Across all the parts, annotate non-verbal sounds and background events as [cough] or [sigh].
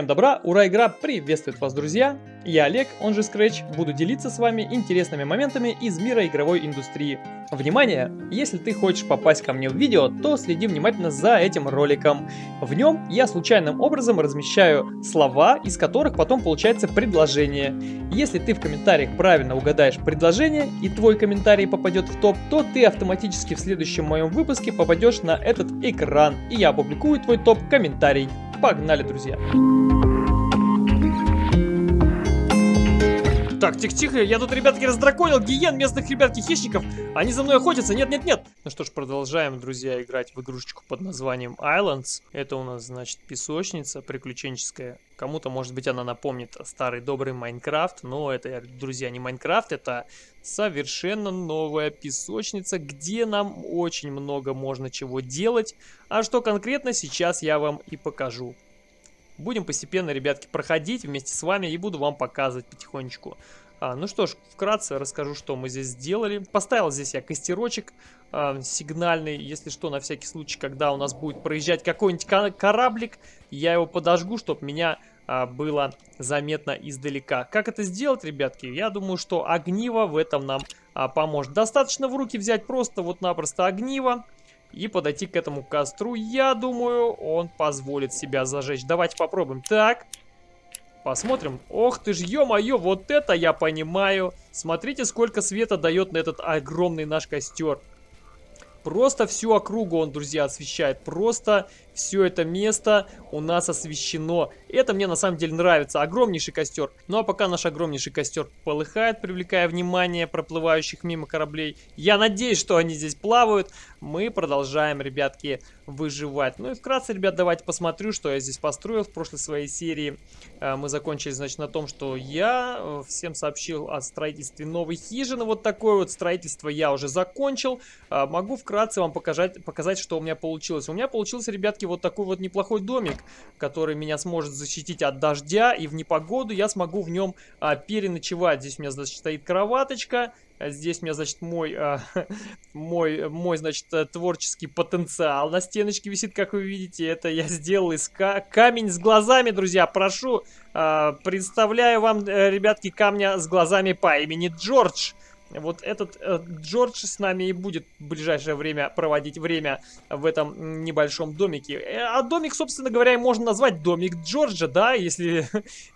Всем добра, ура, игра приветствует вас, друзья! Я Олег, он же Scratch, буду делиться с вами интересными моментами из мира игровой индустрии. Внимание! Если ты хочешь попасть ко мне в видео, то следи внимательно за этим роликом. В нем я случайным образом размещаю слова, из которых потом получается предложение. Если ты в комментариях правильно угадаешь предложение и твой комментарий попадет в топ, то ты автоматически в следующем моем выпуске попадешь на этот экран, и я опубликую твой топ-комментарий. Погнали, друзья! Так, тихо-тихо, я тут, ребятки, раздраконил гиен местных, ребятки, хищников. Они за мной охотятся, нет-нет-нет. Ну что ж, продолжаем, друзья, играть в игрушечку под названием Islands. Это у нас, значит, песочница приключенческая. Кому-то, может быть, она напомнит старый добрый Майнкрафт, но это, друзья, не Майнкрафт, это совершенно новая песочница, где нам очень много можно чего делать. А что конкретно, сейчас я вам и покажу. Будем постепенно, ребятки, проходить вместе с вами и буду вам показывать потихонечку. А, ну что ж, вкратце расскажу, что мы здесь сделали. Поставил здесь я костерочек а, сигнальный, если что, на всякий случай, когда у нас будет проезжать какой-нибудь кораблик, я его подожгу, чтобы меня а, было заметно издалека. Как это сделать, ребятки? Я думаю, что огниво в этом нам а, поможет. Достаточно в руки взять просто вот-напросто огниво и подойти к этому костру. Я думаю, он позволит себя зажечь. Давайте попробуем. Так, посмотрим. Ох ты ж, ё-моё, вот это я понимаю. Смотрите, сколько света дает на этот огромный наш костер. Просто всю округу он, друзья, освещает. Просто все это место у нас освещено. Это мне на самом деле нравится. Огромнейший костер. Ну а пока наш огромнейший костер полыхает, привлекая внимание проплывающих мимо кораблей. Я надеюсь, что они здесь плавают. Мы продолжаем, ребятки, выживать. Ну и вкратце, ребят, давайте посмотрю, что я здесь построил в прошлой своей серии. Э, мы закончили, значит, на том, что я э, всем сообщил о строительстве новой хижины. Вот такое вот строительство я уже закончил. Э, могу вкратце вам показать, показать, что у меня получилось. У меня получился, ребятки, вот такой вот неплохой домик, который меня сможет защитить от дождя, и в непогоду я смогу в нем а, переночевать. Здесь у меня, значит, стоит кроваточка, Здесь у меня, значит, мой, а, [laughs] мой, мой, значит, творческий потенциал на стеночке висит, как вы видите. Это я сделал из ка камень с глазами, друзья. Прошу, а, представляю вам, э, ребятки, камня с глазами по имени Джордж. Вот этот э, Джордж с нами и будет в ближайшее время проводить время в этом небольшом домике. Э, а домик, собственно говоря, можно назвать домик Джорджа, да, [laughs] если,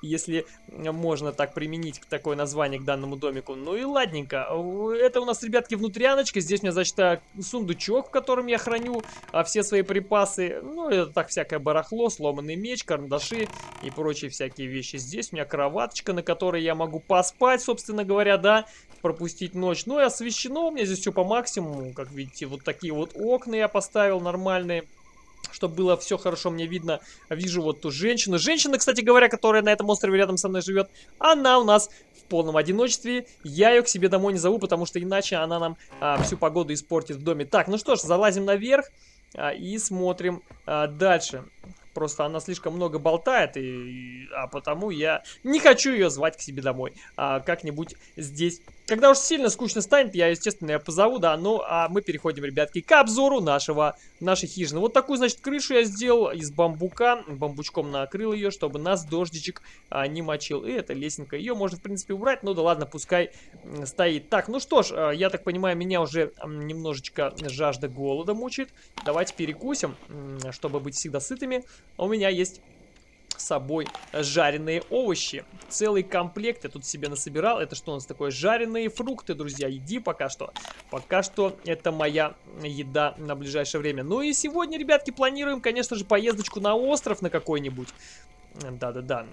если можно так применить такое название к данному домику. Ну и ладненько. Это у нас, ребятки, внутряночка. Здесь у меня, значит, э, сундучок, в котором я храню а, все свои припасы. Ну, это так всякое барахло, сломанный меч, карандаши и прочие всякие вещи. Здесь у меня кроваточка, на которой я могу поспать, собственно говоря, да, пропустить запустить ночь. Ну и освещено у меня здесь все по максимуму. Как видите, вот такие вот окна я поставил нормальные чтобы было все хорошо мне видно. Вижу вот ту женщину. Женщина, кстати говоря, которая на этом острове рядом со мной живет, она у нас в полном одиночестве. Я ее к себе домой не зову, потому что иначе она нам а, всю погоду испортит в доме. Так, ну что ж, залазим наверх а, и смотрим а, дальше. Просто она слишком много болтает, и, а потому я не хочу ее звать к себе домой. А как-нибудь здесь когда уж сильно скучно станет, я, естественно, я позову, да. Ну, а мы переходим, ребятки, к обзору нашего, нашей хижины. Вот такую, значит, крышу я сделал из бамбука. Бамбучком накрыл ее, чтобы нас дождичек а, не мочил. И эта лесенка, ее можно, в принципе, убрать. Ну да ладно, пускай стоит. Так, ну что ж, а, я так понимаю, меня уже немножечко жажда голода мучает. Давайте перекусим, чтобы быть всегда сытыми. У меня есть с собой жареные овощи. Целый комплект я тут себе насобирал. Это что у нас такое? Жареные фрукты, друзья. Иди пока что. Пока что это моя еда на ближайшее время. Ну и сегодня, ребятки, планируем, конечно же, поездочку на остров на какой-нибудь. Да-да-да.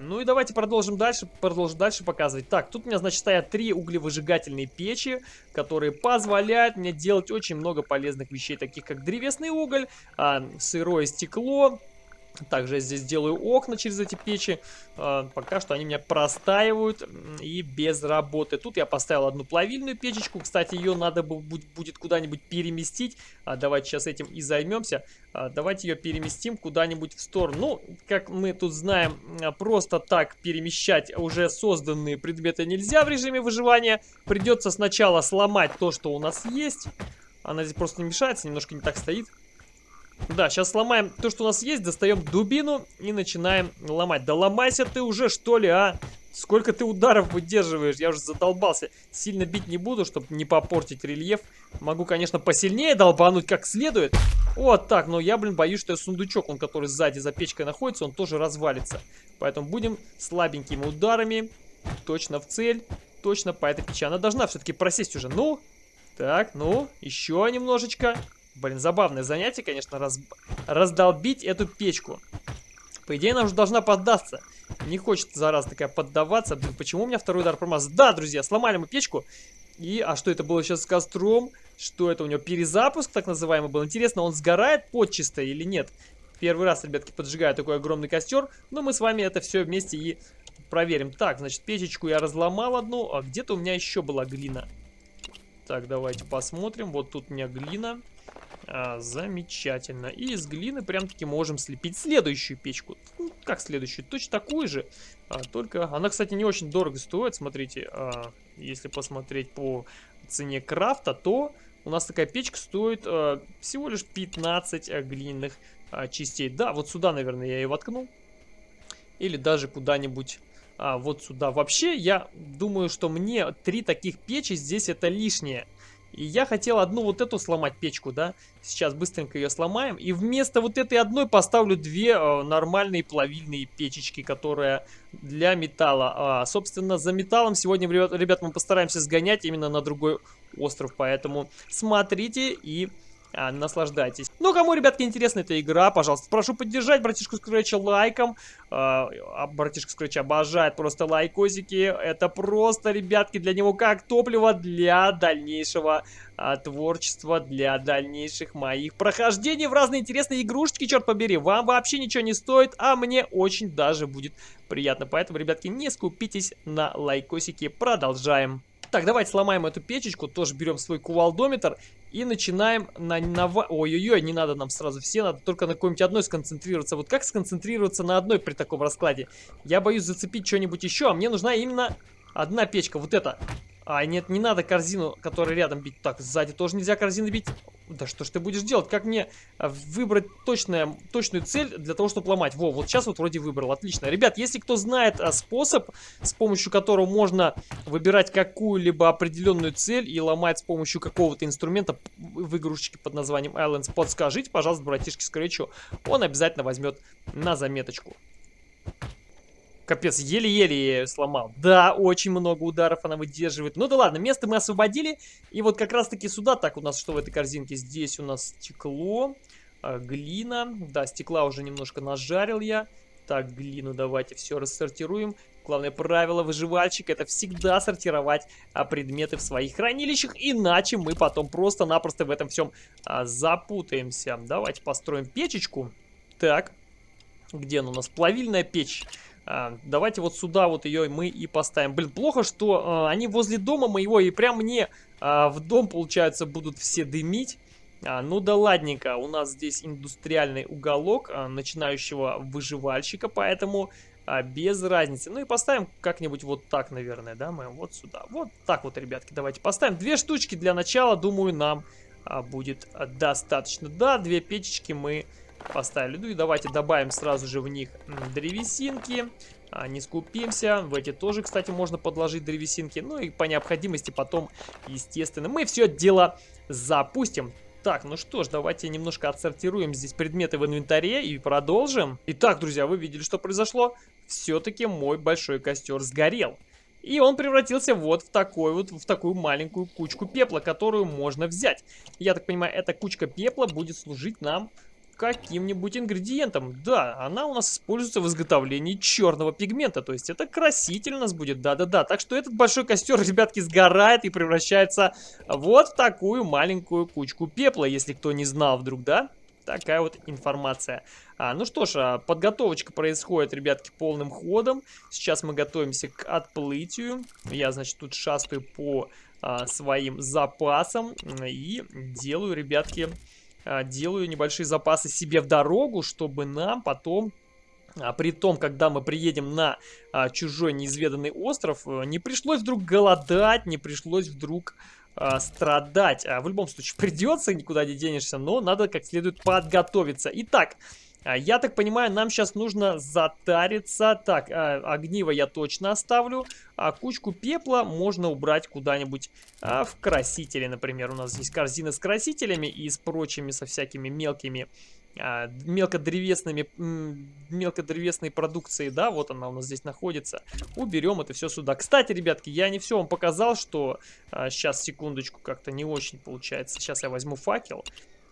Ну и давайте продолжим дальше, продолжим дальше показывать. Так, тут у меня, значит, стоят три углевыжигательные печи, которые позволяют мне делать очень много полезных вещей, таких как древесный уголь, а, сырое стекло, также я здесь делаю окна через эти печи. А, пока что они меня простаивают и без работы. Тут я поставил одну плавильную печечку. Кстати, ее надо будет куда-нибудь переместить. А, давайте сейчас этим и займемся. А, давайте ее переместим куда-нибудь в сторону. Ну, как мы тут знаем, просто так перемещать уже созданные предметы нельзя в режиме выживания. Придется сначала сломать то, что у нас есть. Она здесь просто не мешается, немножко не так стоит. Да, сейчас сломаем то, что у нас есть, достаем дубину и начинаем ломать. Да ломайся ты уже, что ли, а? Сколько ты ударов выдерживаешь? Я уже задолбался. Сильно бить не буду, чтобы не попортить рельеф. Могу, конечно, посильнее долбануть как следует. Вот так, но я, блин, боюсь, что сундучок, он который сзади за печкой находится, он тоже развалится. Поэтому будем слабенькими ударами. Точно в цель. Точно по этой печи. Она должна все-таки просесть уже. Ну, так, ну, еще немножечко. Блин, забавное занятие, конечно, раз... раздолбить эту печку. По идее, она уже должна поддаться. Не хочет, зараза такая, поддаваться. Блин, почему у меня второй удар промаз? Да, друзья, сломали мы печку. И, а что это было сейчас с костром? Что это у него? Перезапуск, так называемый, был. Интересно, он сгорает подчисто или нет? Первый раз, ребятки, поджигаю такой огромный костер. Но мы с вами это все вместе и проверим. Так, значит, печечку я разломал одну. А где-то у меня еще была глина. Так, давайте посмотрим. Вот тут у меня глина. А, замечательно. И из глины прям-таки можем слепить следующую печку. Ну, как следующую? Точно такую же. А, только она, кстати, не очень дорого стоит. Смотрите, а, если посмотреть по цене крафта, то у нас такая печка стоит а, всего лишь 15 а, глиняных а, частей. Да, вот сюда, наверное, я ее воткну. Или даже куда-нибудь а, вот сюда. Вообще, я думаю, что мне три таких печи здесь это лишнее. И я хотел одну вот эту сломать печку, да. Сейчас быстренько ее сломаем. И вместо вот этой одной поставлю две э, нормальные плавильные печечки, которые для металла. А, собственно, за металлом сегодня, ребят, ребят, мы постараемся сгонять именно на другой остров. Поэтому смотрите и а, наслаждайтесь. Ну, кому, ребятки, интересна эта игра, пожалуйста, прошу поддержать братишку Скретча лайком. А, а, братишка Скретч обожает просто лайкосики. Это просто, ребятки, для него как топливо для дальнейшего а, творчества, для дальнейших моих прохождений в разные интересные игрушечки, черт побери. Вам вообще ничего не стоит, а мне очень даже будет приятно. Поэтому, ребятки, не скупитесь на лайкосики. Продолжаем. Так, давайте сломаем эту печечку, тоже берем свой кувалдометр и начинаем на... на... Ой-ой-ой, не надо нам сразу все, надо только на какой-нибудь одной сконцентрироваться. Вот как сконцентрироваться на одной при таком раскладе? Я боюсь зацепить что-нибудь еще, а мне нужна именно одна печка, вот эта. А, нет, не надо корзину, которая рядом бить. Так, сзади тоже нельзя корзину бить. Да что ж ты будешь делать? Как мне а, выбрать точное, точную цель для того, чтобы ломать? Во, вот сейчас вот вроде выбрал. Отлично. Ребят, если кто знает а, способ, с помощью которого можно выбирать какую-либо определенную цель и ломать с помощью какого-то инструмента в игрушечке под названием Islands, подскажите, пожалуйста, братишке Скретчу. Он обязательно возьмет на заметочку. Капец, еле-еле я сломал. Да, очень много ударов она выдерживает. Ну да ладно, место мы освободили. И вот как раз-таки сюда, так у нас что в этой корзинке? Здесь у нас стекло, э, глина. Да, стекла уже немножко нажарил я. Так, глину давайте все рассортируем. Главное правило выживальщика это всегда сортировать а, предметы в своих хранилищах, иначе мы потом просто-напросто в этом всем а, запутаемся. Давайте построим печечку. Так, где она у нас? Плавильная печь. А, давайте вот сюда вот ее мы и поставим. Блин, плохо, что а, они возле дома моего и прям мне а, в дом, получается, будут все дымить. А, ну да ладненько, у нас здесь индустриальный уголок а, начинающего выживальщика, поэтому а, без разницы. Ну и поставим как-нибудь вот так, наверное, да, мы вот сюда. Вот так вот, ребятки, давайте поставим. Две штучки для начала, думаю, нам а, будет достаточно. Да, две печечки мы поставили. Ну и давайте добавим сразу же в них древесинки. А, не скупимся. В эти тоже, кстати, можно подложить древесинки. Ну и по необходимости потом, естественно, мы все дело запустим. Так, ну что ж, давайте немножко отсортируем здесь предметы в инвентаре и продолжим. Итак, друзья, вы видели, что произошло? Все-таки мой большой костер сгорел. И он превратился вот в такой вот, в такую маленькую кучку пепла, которую можно взять. Я так понимаю, эта кучка пепла будет служить нам каким-нибудь ингредиентом. Да, она у нас используется в изготовлении черного пигмента, то есть это краситель у нас будет, да-да-да. Так что этот большой костер, [laughs] ребятки, сгорает и превращается вот в такую маленькую кучку пепла, если кто не знал вдруг, да? Такая вот информация. А, ну что ж, а, подготовочка происходит, ребятки, полным ходом. Сейчас мы готовимся к отплытию. Я, значит, тут шастаю по а, своим запасам и делаю, ребятки, делаю небольшие запасы себе в дорогу, чтобы нам потом а при том, когда мы приедем на а, чужой неизведанный остров, э, не пришлось вдруг голодать, не пришлось вдруг а, страдать. А, в любом случае [laughs] придется, никуда не денешься, но надо как следует подготовиться. Итак, а, я так понимаю, нам сейчас нужно затариться. Так, а, огниво я точно оставлю. А кучку пепла можно убрать куда-нибудь а, в красители, например. У нас здесь корзина с красителями и с прочими, со всякими мелкими а, мелкодревесными, мелкодревесной продукцией, да, вот она у нас здесь находится. Уберем это все сюда. Кстати, ребятки, я не все вам показал, что а, сейчас, секундочку, как-то не очень получается. Сейчас я возьму факел.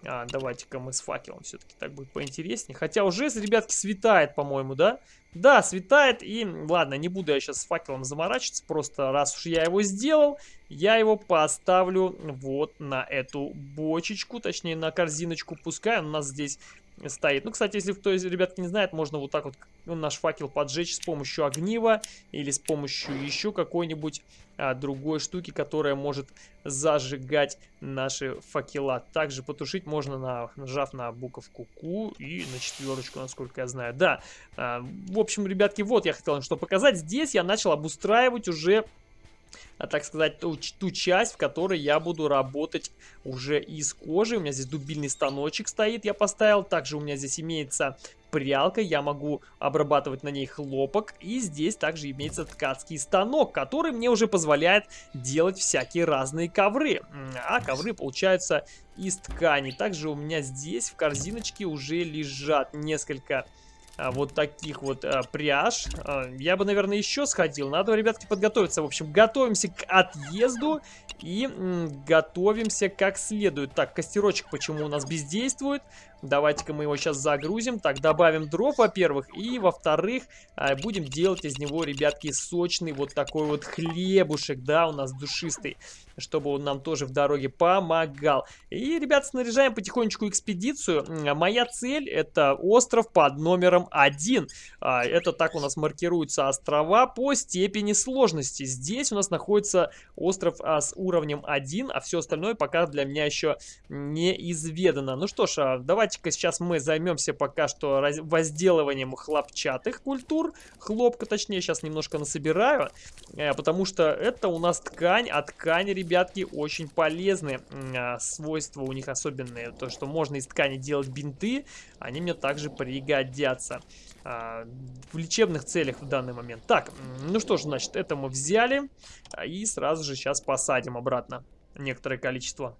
А, Давайте-ка мы с факелом все-таки так будет поинтереснее. Хотя уже, ребятки, светает, по-моему, да? Да, светает, и ладно, не буду я сейчас с факелом заморачиваться, просто раз уж я его сделал, я его поставлю вот на эту бочечку, точнее на корзиночку, пускай у нас здесь стоит. Ну, кстати, если кто из ребятки не знает, можно вот так вот наш факел поджечь с помощью огнива или с помощью еще какой-нибудь а, другой штуки, которая может зажигать наши факела. Также потушить можно, на, нажав на буковку Q и на четверочку, насколько я знаю. Да, а, в общем, ребятки, вот я хотел что показать. Здесь я начал обустраивать уже а, так сказать, ту, ту часть, в которой я буду работать уже из кожи. У меня здесь дубильный станочек стоит, я поставил. Также у меня здесь имеется прялка, я могу обрабатывать на ней хлопок. И здесь также имеется ткацкий станок, который мне уже позволяет делать всякие разные ковры. А ковры получаются из ткани. Также у меня здесь в корзиночке уже лежат несколько вот таких вот а, пряж. А, я бы, наверное, еще сходил. Надо, ребятки, подготовиться. В общем, готовимся к отъезду и готовимся как следует. Так, костерочек почему у нас бездействует? Давайте-ка мы его сейчас загрузим. Так, добавим дров, во-первых. И, во-вторых, а, будем делать из него, ребятки, сочный вот такой вот хлебушек, да, у нас душистый. Чтобы он нам тоже в дороге помогал. И, ребят, снаряжаем потихонечку экспедицию. Моя цель это остров под номером один. А, это так у нас маркируются острова по степени сложности. Здесь у нас находится остров а, с уровнем 1, а все остальное пока для меня еще неизведано. Ну что ж, давайте Давайте-ка сейчас мы займемся пока что возделыванием хлопчатых культур. Хлопка, точнее, сейчас немножко насобираю, э, потому что это у нас ткань, а ткани, ребятки, очень полезны. А, свойства у них особенные. То, что можно из ткани делать бинты, они мне также пригодятся а, в лечебных целях в данный момент. Так, ну что ж, значит, это мы взяли а, и сразу же сейчас посадим обратно некоторое количество.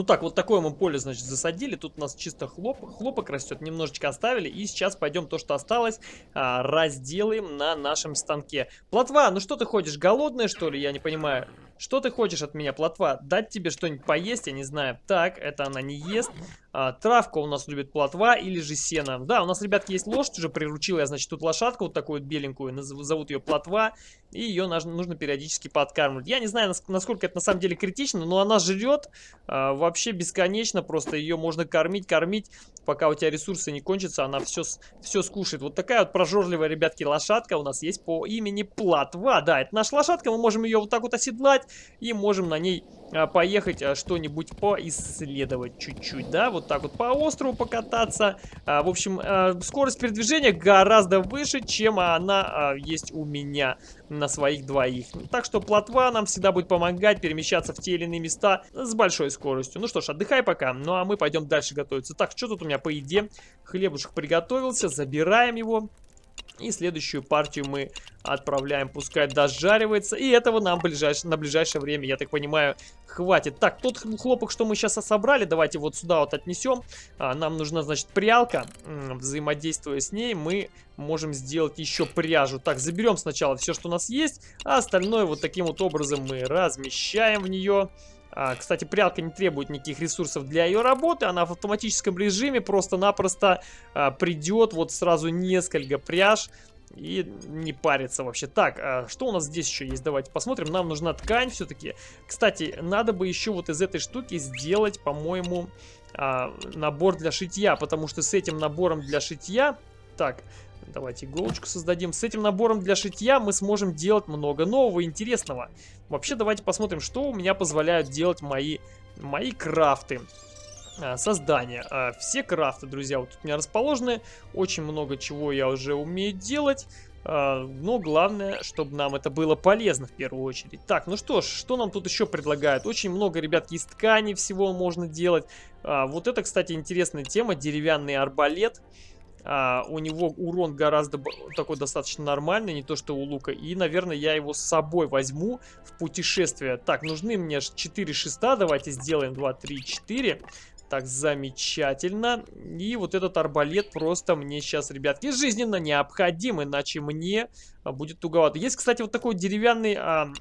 Ну так, вот такое мы поле, значит, засадили. Тут у нас чисто хлоп, хлопок растет, немножечко оставили. И сейчас пойдем то, что осталось, а, разделаем на нашем станке. Плотва, ну что ты ходишь, голодная, что ли? Я не понимаю. Что ты хочешь от меня, плотва? Дать тебе что-нибудь поесть, я не знаю. Так, это она не ест. А, травка у нас любит плотва или же сено. Да, у нас, ребятки, есть лошадь, уже приручил я, значит, тут лошадку вот такую вот беленькую, зовут ее плотва, и ее нужно периодически подкармливать. Я не знаю, насколько это на самом деле критично, но она жрет а, вообще бесконечно, просто ее можно кормить, кормить, пока у тебя ресурсы не кончатся, она все, все скушает. Вот такая вот прожорливая, ребятки, лошадка у нас есть по имени Платва. Да, это наша лошадка, мы можем ее вот так вот оседлать и можем на ней а, поехать а, что-нибудь поисследовать чуть-чуть, да, вот так вот по острову покататься. А, в общем, скорость передвижения гораздо выше, чем она есть у меня на своих двоих. Так что плотва нам всегда будет помогать перемещаться в те или иные места с большой скоростью. Ну что ж, отдыхай пока, ну а мы пойдем дальше готовиться. Так, что тут у меня по еде? Хлебушек приготовился, забираем его. И следующую партию мы отправляем, пускай дожаривается. И этого нам ближайш... на ближайшее время, я так понимаю, хватит. Так, тот хлопок, что мы сейчас собрали, давайте вот сюда вот отнесем. А, нам нужна, значит, прялка. Взаимодействуя с ней, мы можем сделать еще пряжу. Так, заберем сначала все, что у нас есть, а остальное вот таким вот образом мы размещаем в нее. А, кстати, прялка не требует никаких ресурсов для ее работы. Она в автоматическом режиме просто-напросто а, придет вот сразу несколько пряж и не париться вообще. Так, а что у нас здесь еще есть? Давайте посмотрим. Нам нужна ткань все-таки. Кстати, надо бы еще вот из этой штуки сделать, по-моему, набор для шитья. Потому что с этим набором для шитья... Так, Давайте иголочку создадим. С этим набором для шитья мы сможем делать много нового интересного. Вообще, давайте посмотрим, что у меня позволяют делать мои, мои крафты. а, создания. А, все крафты, друзья, вот тут у меня расположены. Очень много чего я уже умею делать. А, но главное, чтобы нам это было полезно в первую очередь. Так, ну что ж, что нам тут еще предлагают? Очень много, ребятки, из ткани всего можно делать. Вот это, кстати, интересная тема. Деревянный арбалет. А, у него урон гораздо такой достаточно нормальный, не то что у лука. И, наверное, я его с собой возьму в путешествие. Так, нужны мне 4 шеста. Давайте сделаем 2, 3, 4. Так, замечательно. И вот этот арбалет просто мне сейчас, ребятки, жизненно необходим, иначе мне будет туговато. Есть, кстати, вот такой деревянный а,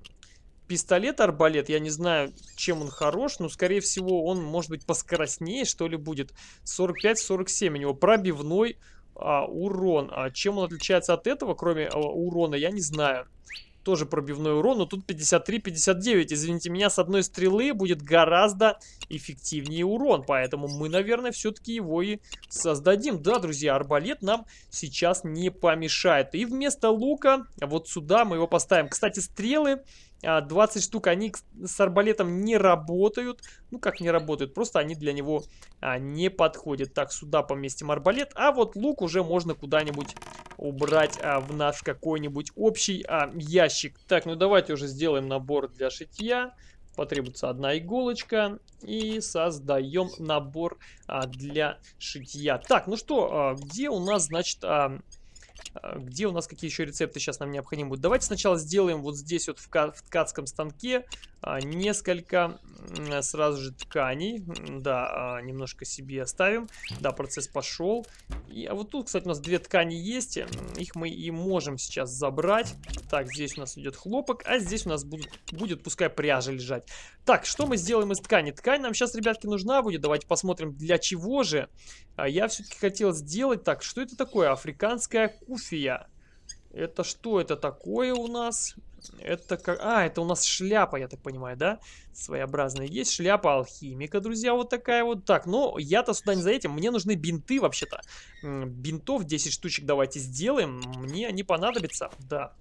пистолет-арбалет. Я не знаю, чем он хорош, но, скорее всего, он, может быть, поскоростнее, что ли, будет. 45-47 у него пробивной а, урон. А чем он отличается от этого, кроме а, урона, я не знаю тоже пробивной урон, но тут 53-59. Извините меня, с одной стрелы будет гораздо эффективнее урон, поэтому мы, наверное, все-таки его и создадим. Да, друзья, арбалет нам сейчас не помешает. И вместо лука вот сюда мы его поставим. Кстати, стрелы 20 а, штук, они с арбалетом не работают. Ну, как не работают, просто они для него а, не подходят. Так, сюда поместим арбалет. А вот лук уже можно куда-нибудь убрать а, в наш какой-нибудь общий а, ящик. Так, ну давайте уже сделаем набор для шитья. Потребуется одна иголочка. И создаем набор а, для шитья. Так, ну что, а, где у нас, значит... А, где у нас какие еще рецепты сейчас нам необходимы будут? Давайте сначала сделаем вот здесь вот в, ткацком станке а, несколько сразу же тканей. Да, а, немножко себе оставим. Да, процесс пошел. И, а вот тут, кстати, у нас две ткани есть. Их мы и можем сейчас забрать. Так, здесь у нас идет хлопок, а здесь у нас будут, будет, пускай, пряжа лежать. Так, что мы сделаем из ткани? Ткань нам сейчас, ребятки, нужна будет. Давайте посмотрим, для чего же. Я все-таки хотел сделать... Так, что это такое? Африканская куфия. Это что это такое у нас? Это как... А, это у нас шляпа, я так понимаю, да? Своеобразная. Есть шляпа алхимика, друзья, вот такая вот. Так, ну, я-то сюда не за этим. Мне нужны бинты, вообще-то. Бинтов 10 штучек давайте сделаем. Мне они понадобятся, да.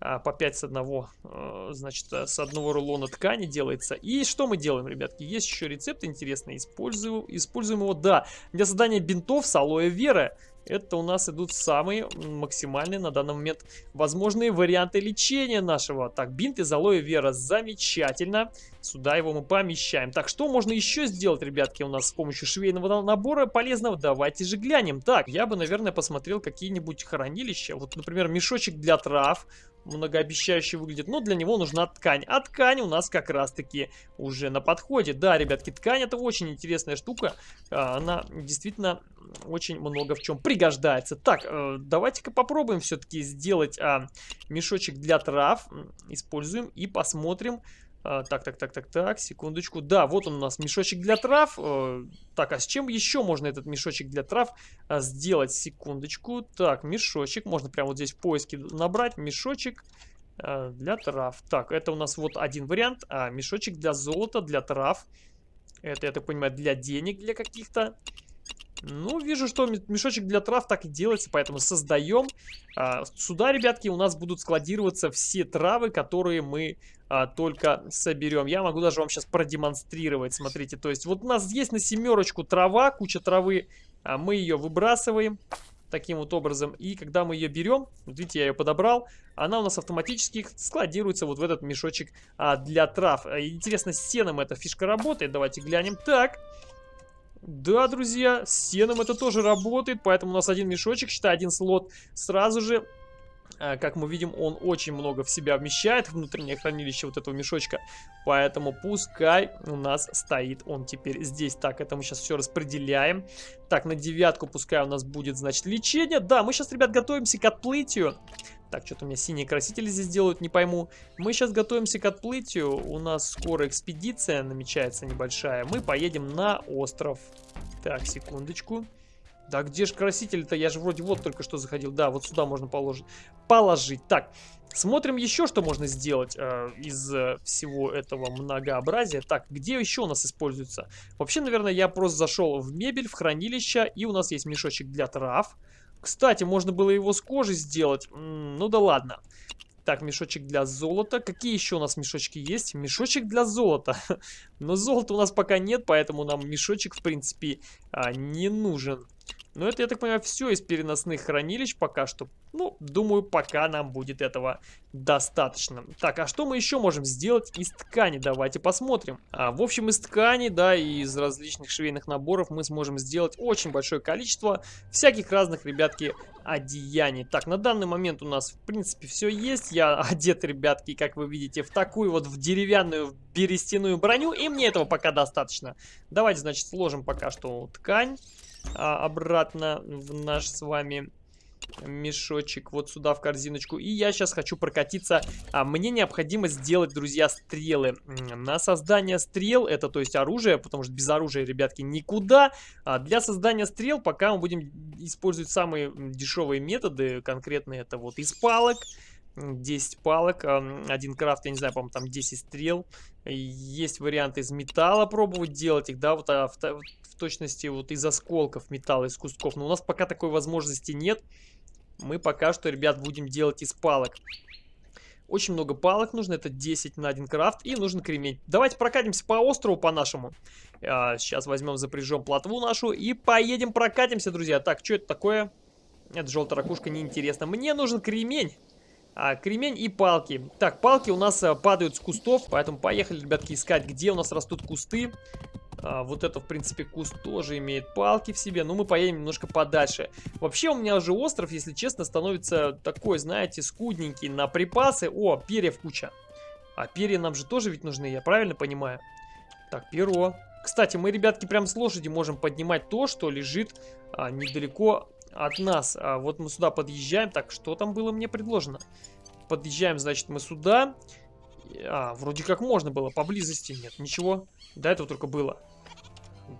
А, по 5 с одного, э, значит, с одного рулона ткани делается. И что мы делаем, ребятки? Есть еще рецепт интересный. Использую, используем его, да, для создания бинтов с алоэ вера. Это у нас идут самые максимальные на данный момент возможные варианты лечения нашего. Так, бинт из алоэ вера. Замечательно. Сюда его мы помещаем. Так, что можно еще сделать, ребятки, у нас с помощью швейного набора полезного? Давайте же глянем. Так, я бы, наверное, посмотрел какие-нибудь хранилища. Вот, например, мешочек для трав многообещающе выглядит, но для него нужна ткань. А ткань у нас как раз-таки уже на подходе. Да, ребятки, ткань это очень интересная штука. А, она действительно очень много в чем пригождается. Так, э, давайте-ка попробуем все-таки сделать а, мешочек для трав. Используем и посмотрим, а, так, так, так, так, так, секундочку. Да, вот он у нас мешочек для трав. Э, так, а с чем еще можно этот мешочек для трав а, сделать? Секундочку. Так, мешочек. Можно прямо вот здесь в поиске набрать. Мешочек а, для трав. Так, это у нас вот один вариант. А, мешочек для золота, для трав. Это, я так понимаю, для денег, для каких-то. Ну, вижу, что мешочек для трав так и делается, поэтому создаем. А, сюда, ребятки, у нас будут складироваться все травы, которые мы а, только соберем. Я могу даже вам сейчас продемонстрировать, смотрите. То есть вот у нас есть на семерочку трава, куча травы, а мы ее выбрасываем таким вот образом. И когда мы ее берем, вот видите, я ее подобрал, она у нас автоматически складируется вот в этот мешочек а, для трав. Интересно, с сеном эта фишка работает. Давайте глянем. Так, да, друзья, с сеном это тоже работает, поэтому у нас один мешочек, считай, один слот сразу же а, как мы видим, он очень много в себя вмещает, внутреннее хранилище вот этого мешочка. Поэтому пускай у нас стоит он теперь здесь. Так, это мы сейчас все распределяем. Так, на девятку пускай у нас будет, значит, лечение. Да, мы сейчас, ребят, готовимся к отплытию. Так, что-то у меня синие красители здесь делают, не пойму. Мы сейчас готовимся к отплытию. У нас скоро экспедиция намечается небольшая. Мы поедем на остров. Так, секундочку. Да где же краситель-то? Я же вроде вот только что заходил. Да, вот сюда можно положить. положить. Так, смотрим еще, что можно сделать э, из э, всего этого многообразия. Так, где еще у нас используется? Вообще, наверное, я просто зашел в мебель, в хранилище, и у нас есть мешочек для трав. Кстати, можно было его с кожи сделать. Ну да ладно. Так, мешочек для золота. Какие еще у нас мешочки есть? Мешочек для золота. [laughs] Но золота у нас пока нет, поэтому нам мешочек, в принципе, а, не нужен. Но это, я так понимаю, все из переносных хранилищ пока что. Ну, думаю, пока нам будет этого достаточно. Так, а что мы еще можем сделать из ткани? Давайте посмотрим. А, в общем, из ткани, да, и из различных швейных наборов мы сможем сделать очень большое количество всяких разных, ребятки, одеяний. Так, на данный момент у нас, в принципе, все есть. Я [laughs] одет, ребятки, как вы видите, в такую вот в деревянную, берестяную броню, и мне этого пока достаточно. Давайте, значит, сложим пока что ткань а, обратно в наш с вами мешочек вот сюда в корзиночку. И я сейчас хочу прокатиться. А, мне необходимо сделать, друзья, стрелы. На создание стрел, это то есть оружие, потому что без оружия, ребятки, никуда. А для создания стрел пока мы будем использовать самые дешевые методы. Конкретно это вот из палок. 10 палок, один крафт, я не знаю, по-моему, там 10 стрел. Есть варианты из металла пробовать делать их, да, вот а, точности вот из осколков металла, из кусков. Но у нас пока такой возможности нет. Мы пока что, ребят, будем делать из палок. Очень много палок нужно, это 10 на один крафт, и нужен кремень. Давайте прокатимся по острову по нашему. А, сейчас возьмем, запряжем плотву нашу и поедем прокатимся, друзья. Так, что это такое? Это желтая ракушка, неинтересно. Мне нужен кремень. А, кремень и палки. Так, палки у нас а, падают с кустов, поэтому поехали, ребятки, искать, где у нас растут кусты. А, вот это, в принципе, куст тоже имеет палки в себе. Но мы поедем немножко подальше. Вообще, у меня уже остров, если честно, становится такой, знаете, скудненький на припасы. О, перьев куча. А перья нам же тоже ведь нужны, я правильно понимаю? Так, перо. Кстати, мы, ребятки, прям с лошади можем поднимать то, что лежит а, недалеко от нас. А вот мы сюда подъезжаем. Так, что там было мне предложено? Подъезжаем, значит, мы сюда. А, вроде как можно было, поблизости нет, ничего. До этого только было.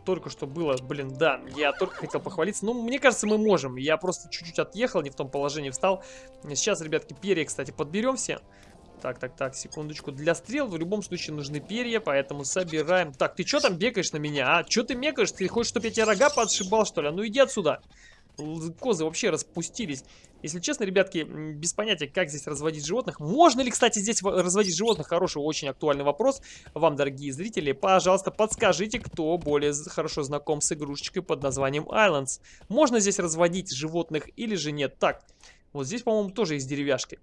Только что было, блин, да, я только хотел похвалиться. Ну, мне кажется, мы можем. Я просто чуть-чуть отъехал, не в том положении встал. Сейчас, ребятки, перья, кстати, подберем все. Так, так, так, секундочку. Для стрел в любом случае нужны перья, поэтому собираем. Так, ты что там бегаешь на меня, а? Что ты мекаешь? Ты хочешь, чтобы я тебе рога подшибал, что ли? А ну иди отсюда козы вообще распустились. Если честно, ребятки, без понятия, как здесь разводить животных. Можно ли, кстати, здесь разводить животных? Хороший, очень актуальный вопрос. Вам, дорогие зрители, пожалуйста, подскажите, кто более хорошо знаком с игрушечкой под названием Islands. Можно здесь разводить животных или же нет? Так, вот здесь, по-моему, тоже есть деревяшки.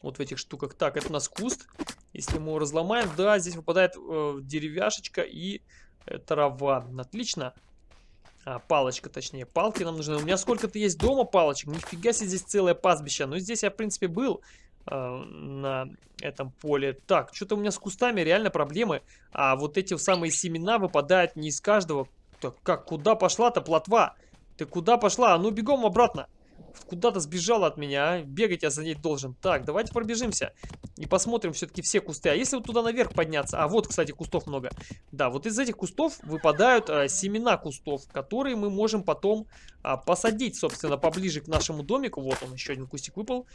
Вот в этих штуках. Так, это у нас куст. Если мы его разломаем, да, здесь выпадает э, деревяшечка и э, трава. Отлично. А, палочка, точнее, палки нам нужны. У меня сколько-то есть дома палочек. Нифига себе здесь целое пастбище. Но здесь я, в принципе, был э, на этом поле. Так, что-то у меня с кустами реально проблемы. А вот эти самые семена выпадают не из каждого. Так, как, куда пошла-то плотва? Ты куда пошла? А ну, бегом обратно. Куда-то сбежала от меня, а? Бегать я за ней должен. Так, давайте пробежимся. И посмотрим все-таки все кусты. А если вот туда наверх подняться? А вот, кстати, кустов много. Да, вот из этих кустов выпадают а, семена кустов, которые мы можем потом а, посадить, собственно, поближе к нашему домику. Вот он, еще один кустик выпал.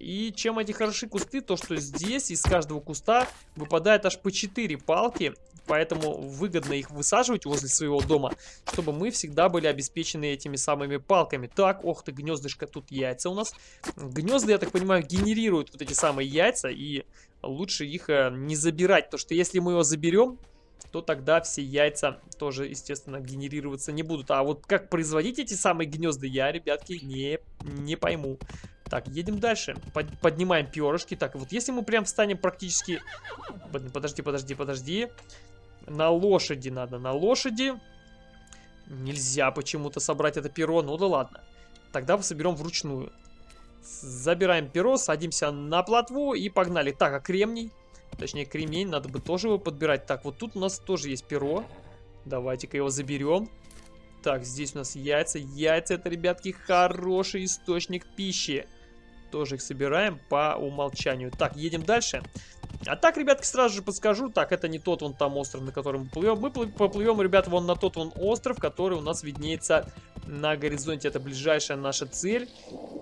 И чем эти хороши кусты, то что здесь из каждого куста выпадает аж по 4 палки. Поэтому выгодно их высаживать возле своего дома, чтобы мы всегда были обеспечены этими самыми палками. Так, ох ты, гнездышко, тут яйца у нас. Гнезда, я так понимаю, генерируют вот эти самые яйца, и лучше их э, не забирать. То что если мы его заберем, то тогда все яйца тоже, естественно, генерироваться не будут. А вот как производить эти самые гнезда, я, ребятки, не, не пойму. Так, едем дальше. Под, поднимаем перышки. Так, вот если мы прям встанем практически... Подожди, подожди, подожди. На лошади надо, на лошади. Нельзя почему-то собрать это перо, ну да ладно. Тогда соберем вручную. Забираем перо, садимся на плотву и погнали. Так, а кремний? Точнее, кремень, надо бы тоже его подбирать. Так, вот тут у нас тоже есть перо. Давайте-ка его заберем. Так, здесь у нас яйца. Яйца это, ребятки, хороший источник пищи. Тоже их собираем по умолчанию. Так, едем дальше. А так, ребятки, сразу же подскажу. Так, это не тот вон там остров, на котором мы плывем. Мы поплывем, ребята, вон на тот вон остров, который у нас виднеется на горизонте. Это ближайшая наша цель.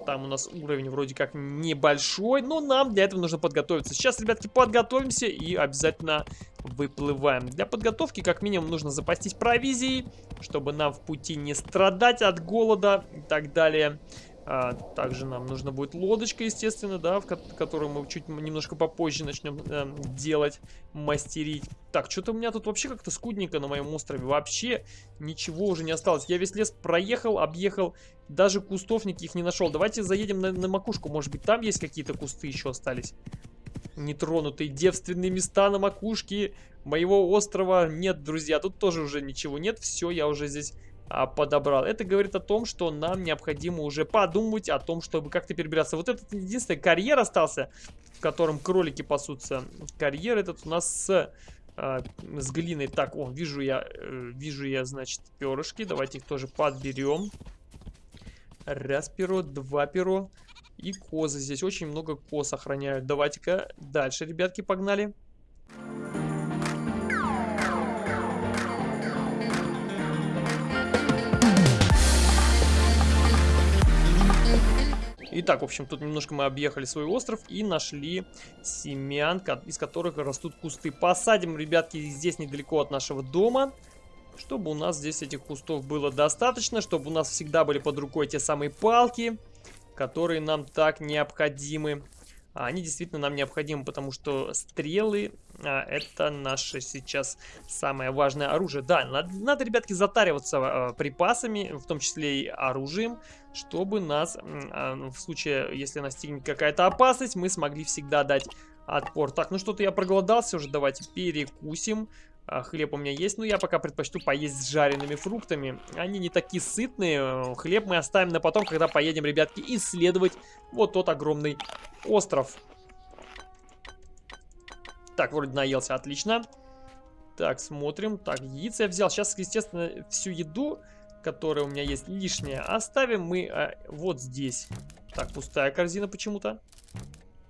Там у нас уровень вроде как небольшой, но нам для этого нужно подготовиться. Сейчас, ребятки, подготовимся и обязательно выплываем. Для подготовки, как минимум, нужно запастись провизией, чтобы нам в пути не страдать от голода и так далее. А, также нам нужно будет лодочка, естественно, да, в ко которую мы чуть немножко попозже начнем э, делать, мастерить. Так, что-то у меня тут вообще как-то скудненько на моем острове. Вообще ничего уже не осталось. Я весь лес проехал, объехал, даже кустов никаких не нашел. Давайте заедем на, на макушку, может быть там есть какие-то кусты еще остались. Нетронутые девственные места на макушке моего острова. Нет, друзья, тут тоже уже ничего нет. Все, я уже здесь подобрал. Это говорит о том, что нам необходимо уже подумать о том, чтобы как-то перебираться. Вот этот единственный карьер остался, в котором кролики пасутся. Карьер этот у нас с, а, с глиной. Так, о, вижу я, э, вижу я, значит, перышки. Давайте их тоже подберем. Раз перо, два перо. И козы. Здесь очень много коз охраняют. Давайте-ка дальше, ребятки, погнали. Погнали. Итак, в общем, тут немножко мы объехали свой остров и нашли семян, из которых растут кусты. Посадим, ребятки, здесь недалеко от нашего дома, чтобы у нас здесь этих кустов было достаточно, чтобы у нас всегда были под рукой те самые палки, которые нам так необходимы. А они действительно нам необходимы, потому что стрелы а, это наше сейчас самое важное оружие. Да, надо, надо ребятки, затариваться а, припасами, в том числе и оружием, чтобы нас, а, в случае, если настигнет какая-то опасность, мы смогли всегда дать отпор. Так, ну что-то я проголодался уже, давайте перекусим. А, хлеб у меня есть, но я пока предпочту поесть с жареными фруктами. Они не такие сытные. Хлеб мы оставим на потом, когда поедем, ребятки, исследовать вот тот огромный остров. Так, вроде наелся, отлично. Так, смотрим. Так, яйца я взял. Сейчас, естественно, всю еду, которая у меня есть лишняя, оставим мы а, вот здесь. Так, пустая корзина почему-то.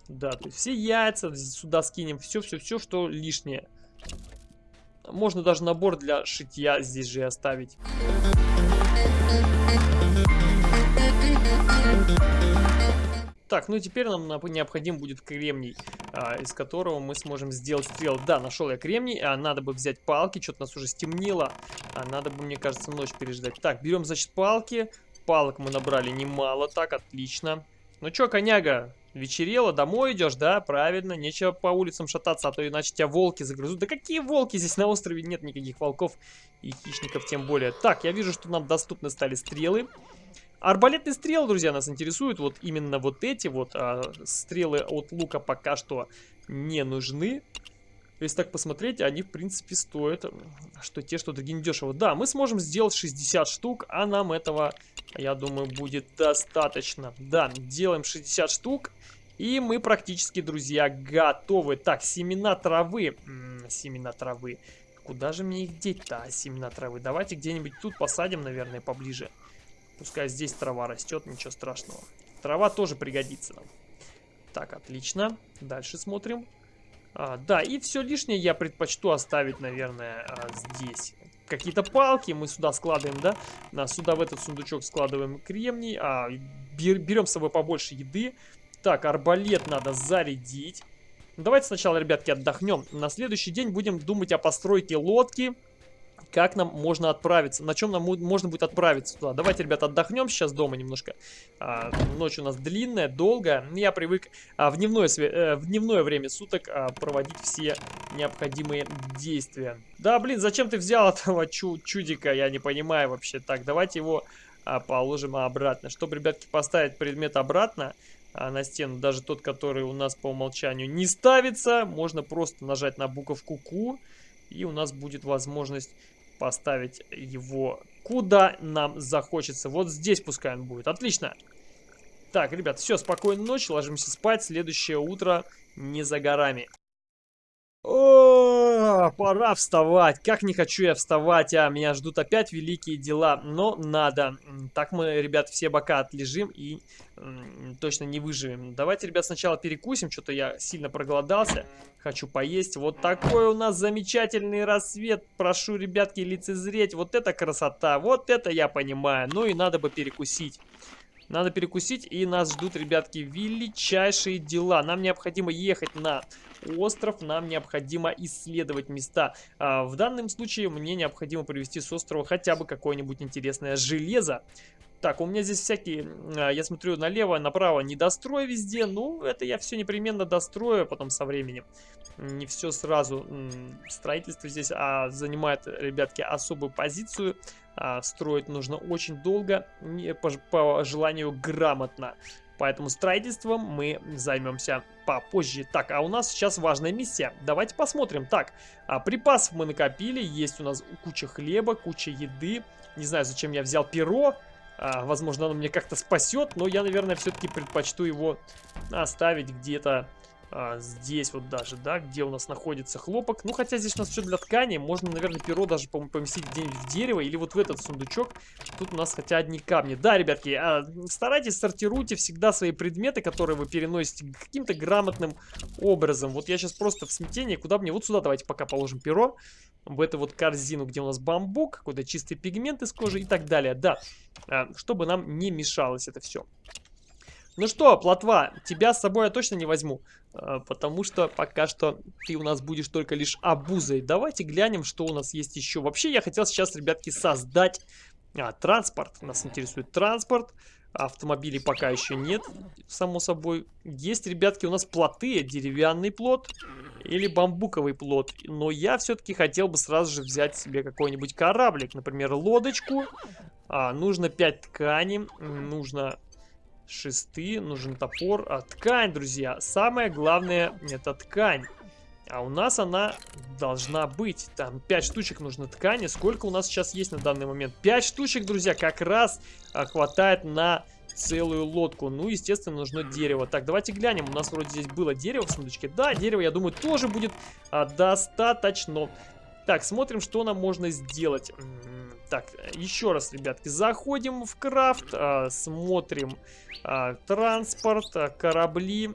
Да, то есть все яйца сюда скинем. Все-все-все, что лишнее. Можно даже набор для шитья здесь же оставить. Так, ну теперь нам необходим будет кремний, а, из которого мы сможем сделать стрел. Да, нашел я кремний, а надо бы взять палки, что-то нас уже стемнело, а надо бы, мне кажется, ночь переждать. Так, берем, значит, палки. Палок мы набрали немало, так, отлично. Ну что, коняга, Вечерело, домой идешь, да? Правильно, нечего по улицам шататься, а то иначе тебя волки загрызут. Да какие волки? Здесь на острове нет никаких волков и хищников тем более. Так, я вижу, что нам доступны стали стрелы. Арбалетные стрелы, друзья, нас интересуют. Вот именно вот эти вот а, стрелы от лука пока что не нужны. Если так посмотреть, они, в принципе, стоят, что те, что другие недешево. Да, мы сможем сделать 60 штук, а нам этого, я думаю, будет достаточно. Да, делаем 60 штук, и мы практически, друзья, готовы. Так, семена травы. М -м, семена травы. Куда же мне их деть-то, семена травы? Давайте где-нибудь тут посадим, наверное, поближе. Пускай здесь трава растет, ничего страшного. Трава тоже пригодится нам. Так, отлично. Дальше смотрим. А, да, и все лишнее я предпочту оставить, наверное, а, здесь. Какие-то палки мы сюда складываем, да? На, сюда в этот сундучок складываем кремний. А, бер, берем с собой побольше еды. Так, арбалет надо зарядить. Давайте сначала, ребятки, отдохнем. На следующий день будем думать о постройке лодки как нам можно отправиться, на чем нам можно будет отправиться туда. Давайте, ребята, отдохнем сейчас дома немножко. А, ночь у нас длинная, долгая. Я привык а, в, дневное, э, в дневное время суток а, проводить все необходимые действия. Да, блин, зачем ты взял этого чу чудика, я не понимаю вообще. Так, давайте его а, положим обратно. Чтобы, ребятки, поставить предмет обратно, а, на стену, даже тот, который у нас по умолчанию не ставится, можно просто нажать на буковку Q, и у нас будет возможность поставить его куда нам захочется. Вот здесь пускай он будет. Отлично. Так, ребят, все, спокойной ночи, ложимся спать. Следующее утро не за горами. О, пора вставать. Как не хочу я вставать, а меня ждут опять великие дела. Но надо. Так мы, ребят, все бока отлежим и точно не выживем. Давайте, ребят, сначала перекусим. Что-то я сильно проголодался. Хочу поесть. Вот такой у нас замечательный рассвет. Прошу, ребятки, лицезреть. Вот это красота. Вот это я понимаю. Ну и надо бы перекусить. Надо перекусить, и нас ждут, ребятки, величайшие дела. Нам необходимо ехать на остров, нам необходимо исследовать места. А, в данном случае мне необходимо привезти с острова хотя бы какое-нибудь интересное железо. Так, у меня здесь всякие, а, я смотрю налево, направо, недострой везде. Ну, это я все непременно дострою потом со временем. Не все сразу. Строительство здесь а, занимает, ребятки, особую позицию. А, строить нужно очень долго, по, желанию грамотно. Поэтому строительством мы займемся попозже. Так, а у нас сейчас важная миссия. Давайте посмотрим. Так, а, припасов мы накопили. Есть у нас куча хлеба, куча еды. Не знаю, зачем я взял перо. А, возможно, оно мне как-то спасет, но я, наверное, все-таки предпочту его оставить где-то а, здесь вот даже, да, где у нас находится хлопок. Ну, хотя здесь у нас все для ткани. Можно, наверное, перо даже поместить где-нибудь в дерево или вот в этот сундучок. Тут у нас хотя одни камни. Да, ребятки, а, старайтесь, сортируйте всегда свои предметы, которые вы переносите каким-то грамотным образом. Вот я сейчас просто в смятении. Куда мне? Вот сюда давайте пока положим перо в эту вот корзину, где у нас бамбук, какой-то чистый пигмент из кожи и так далее. Да, а, чтобы нам не мешалось это все. Ну что, плотва, тебя с собой я точно не возьму, а, потому что пока что ты у нас будешь только лишь обузой. Давайте глянем, что у нас есть еще. Вообще, я хотел сейчас, ребятки, создать а, транспорт. Нас интересует транспорт. Автомобилей пока еще нет, само собой. Есть, ребятки, у нас плоты, деревянный плот или бамбуковый плот. Но я все-таки хотел бы сразу же взять себе какой-нибудь кораблик, например, лодочку. А, нужно 5 ткани, нужно шесты, нужен топор. А, ткань, друзья, самое главное это ткань. А у нас она должна быть. Там 5 штучек нужно ткани. Сколько у нас сейчас есть на данный момент? 5 штучек, друзья, как раз а, хватает на целую лодку. Ну, естественно, нужно дерево. Так, давайте глянем. У нас вроде здесь было дерево в сундучке. Да, дерево, я думаю, тоже будет а, достаточно. Так, смотрим, что нам можно сделать. Так, еще раз, ребятки, заходим в крафт, а, смотрим а, транспорт, а, корабли.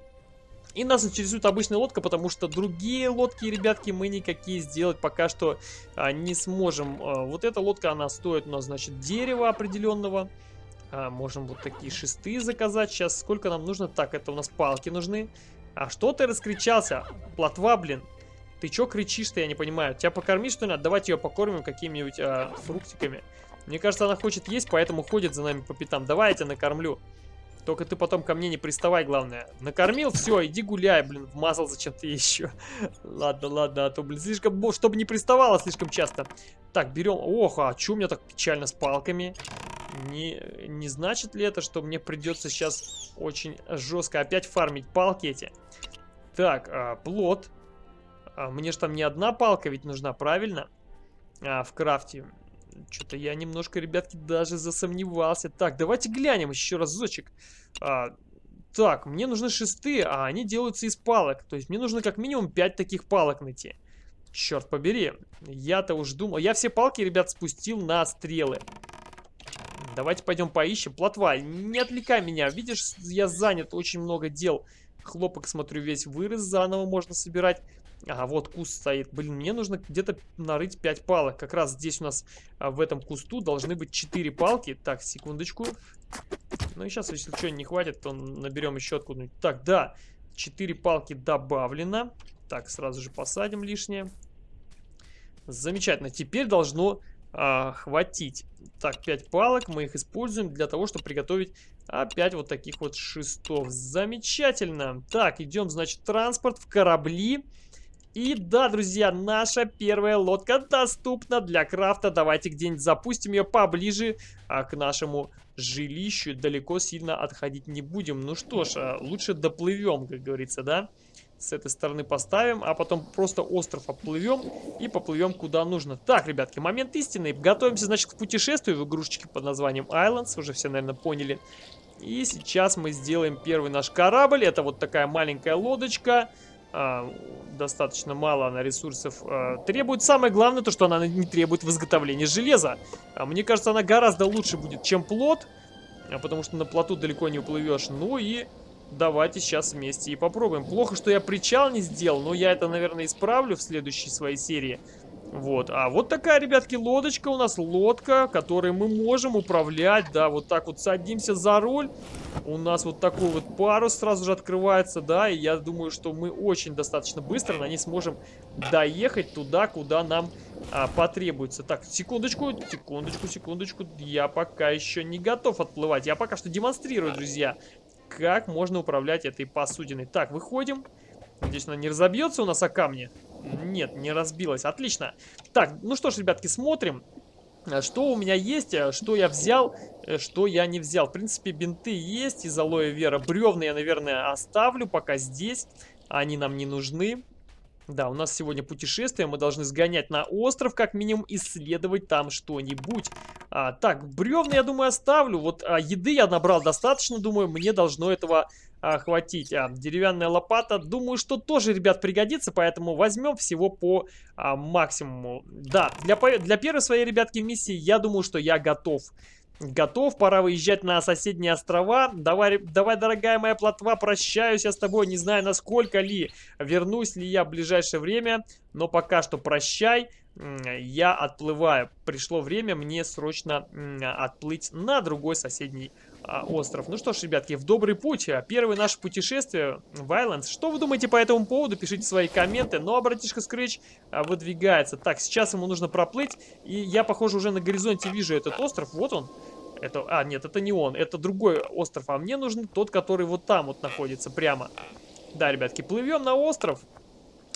И нас интересует обычная лодка, потому что другие лодки, ребятки, мы никакие сделать пока что а, не сможем. А, вот эта лодка, она стоит у нас, значит, дерева определенного. А, можем вот такие шесты заказать. Сейчас сколько нам нужно? Так, это у нас палки нужны. А что ты раскричался? Плотва, блин. Ты чё кричишь-то, я не понимаю. Тебя покормить, что ли? Давайте ее покормим какими-нибудь а, фруктиками. Мне кажется, она хочет есть, поэтому ходит за нами по пятам. Давай я тебя накормлю. Только ты потом ко мне не приставай, главное. Накормил, все, иди гуляй, блин, вмазал зачем-то еще. [laughs] ладно, ладно, а то, блин, слишком, чтобы не приставала слишком часто. Так, берем, ох, а что у меня так печально с палками? Не, не значит ли это, что мне придется сейчас очень жестко опять фармить палки эти? Так, а, плод. А, мне же там не одна палка ведь нужна, правильно? А, в крафте. Что-то я немножко, ребятки, даже засомневался. Так, давайте глянем еще разочек. А, так, мне нужны шесты, а они делаются из палок. То есть мне нужно как минимум 5 таких палок найти. Черт побери. Я-то уж думал... Я все палки, ребят, спустил на стрелы. Давайте пойдем поищем. Плотва, не отвлекай меня. Видишь, я занят, очень много дел. Хлопок, смотрю, весь вырос, заново можно собирать. Ага, вот куст стоит. Блин, мне нужно где-то нарыть 5 палок. Как раз здесь у нас а, в этом кусту должны быть 4 палки. Так, секундочку. Ну и сейчас, если что, не хватит, то наберем еще откуда-нибудь. Так, да, 4 палки добавлено. Так, сразу же посадим лишнее. Замечательно. Теперь должно а, хватить. Так, 5 палок. Мы их используем для того, чтобы приготовить опять вот таких вот шестов. Замечательно. Так, идем, значит, транспорт в корабли. И да, друзья, наша первая лодка доступна для крафта. Давайте где-нибудь запустим ее поближе а, к нашему жилищу. Далеко сильно отходить не будем. Ну что ж, а, лучше доплывем, как говорится, да? С этой стороны поставим, а потом просто остров оплывем и поплывем куда нужно. Так, ребятки, момент истины. Готовимся, значит, к путешествию в игрушечке под названием Islands. Уже все, наверное, поняли. И сейчас мы сделаем первый наш корабль. Это вот такая маленькая лодочка а, достаточно мало она ресурсов а, требует. Самое главное, то, что она не требует в изготовлении железа. А, мне кажется, она гораздо лучше будет, чем плот, а, потому что на плоту далеко не уплывешь. Ну и давайте сейчас вместе и попробуем. Плохо, что я причал не сделал, но я это, наверное, исправлю в следующей своей серии. Вот, а вот такая, ребятки, лодочка у нас, лодка, которой мы можем управлять, да, вот так вот садимся за руль, у нас вот такой вот парус сразу же открывается, да, и я думаю, что мы очень достаточно быстро на ней сможем доехать туда, куда нам а, потребуется. Так, секундочку, секундочку, секундочку, я пока еще не готов отплывать, я пока что демонстрирую, друзья, как можно управлять этой посудиной. Так, выходим. Надеюсь, она не разобьется у нас о камни. Нет, не разбилась. Отлично. Так, ну что ж, ребятки, смотрим. Э, что у меня есть, э, что я взял, э, что я не взял. В принципе, бинты есть из алоэ вера. Бревна я, наверное, оставлю пока здесь. Они нам не нужны. Да, у нас сегодня путешествие, мы должны сгонять на остров, как минимум исследовать там что-нибудь. А, так, бревна, я думаю, оставлю. Вот а, еды я набрал достаточно, думаю, мне должно этого а, хватить. А, деревянная лопата, думаю, что тоже, ребят, пригодится, поэтому возьмем всего по а, максимуму. Да, для, для первой своей, ребятки, миссии я думаю, что я готов. Готов, пора выезжать на соседние острова. Давай, давай, дорогая моя плотва, прощаюсь я с тобой. Не знаю, насколько ли, вернусь ли я в ближайшее время. Но пока что прощай, я отплываю. Пришло время мне срочно отплыть на другой соседний остров. Ну что ж, ребятки, в добрый путь. Первое наше путешествие в Islands. Что вы думаете по этому поводу? Пишите свои комменты. Ну а братишка Скретч а, выдвигается. Так, сейчас ему нужно проплыть. И я, похоже, уже на горизонте вижу этот остров. Вот он. Это, а, нет, это не он, это другой остров, а мне нужен тот, который вот там вот находится, прямо. Да, ребятки, плывем на остров.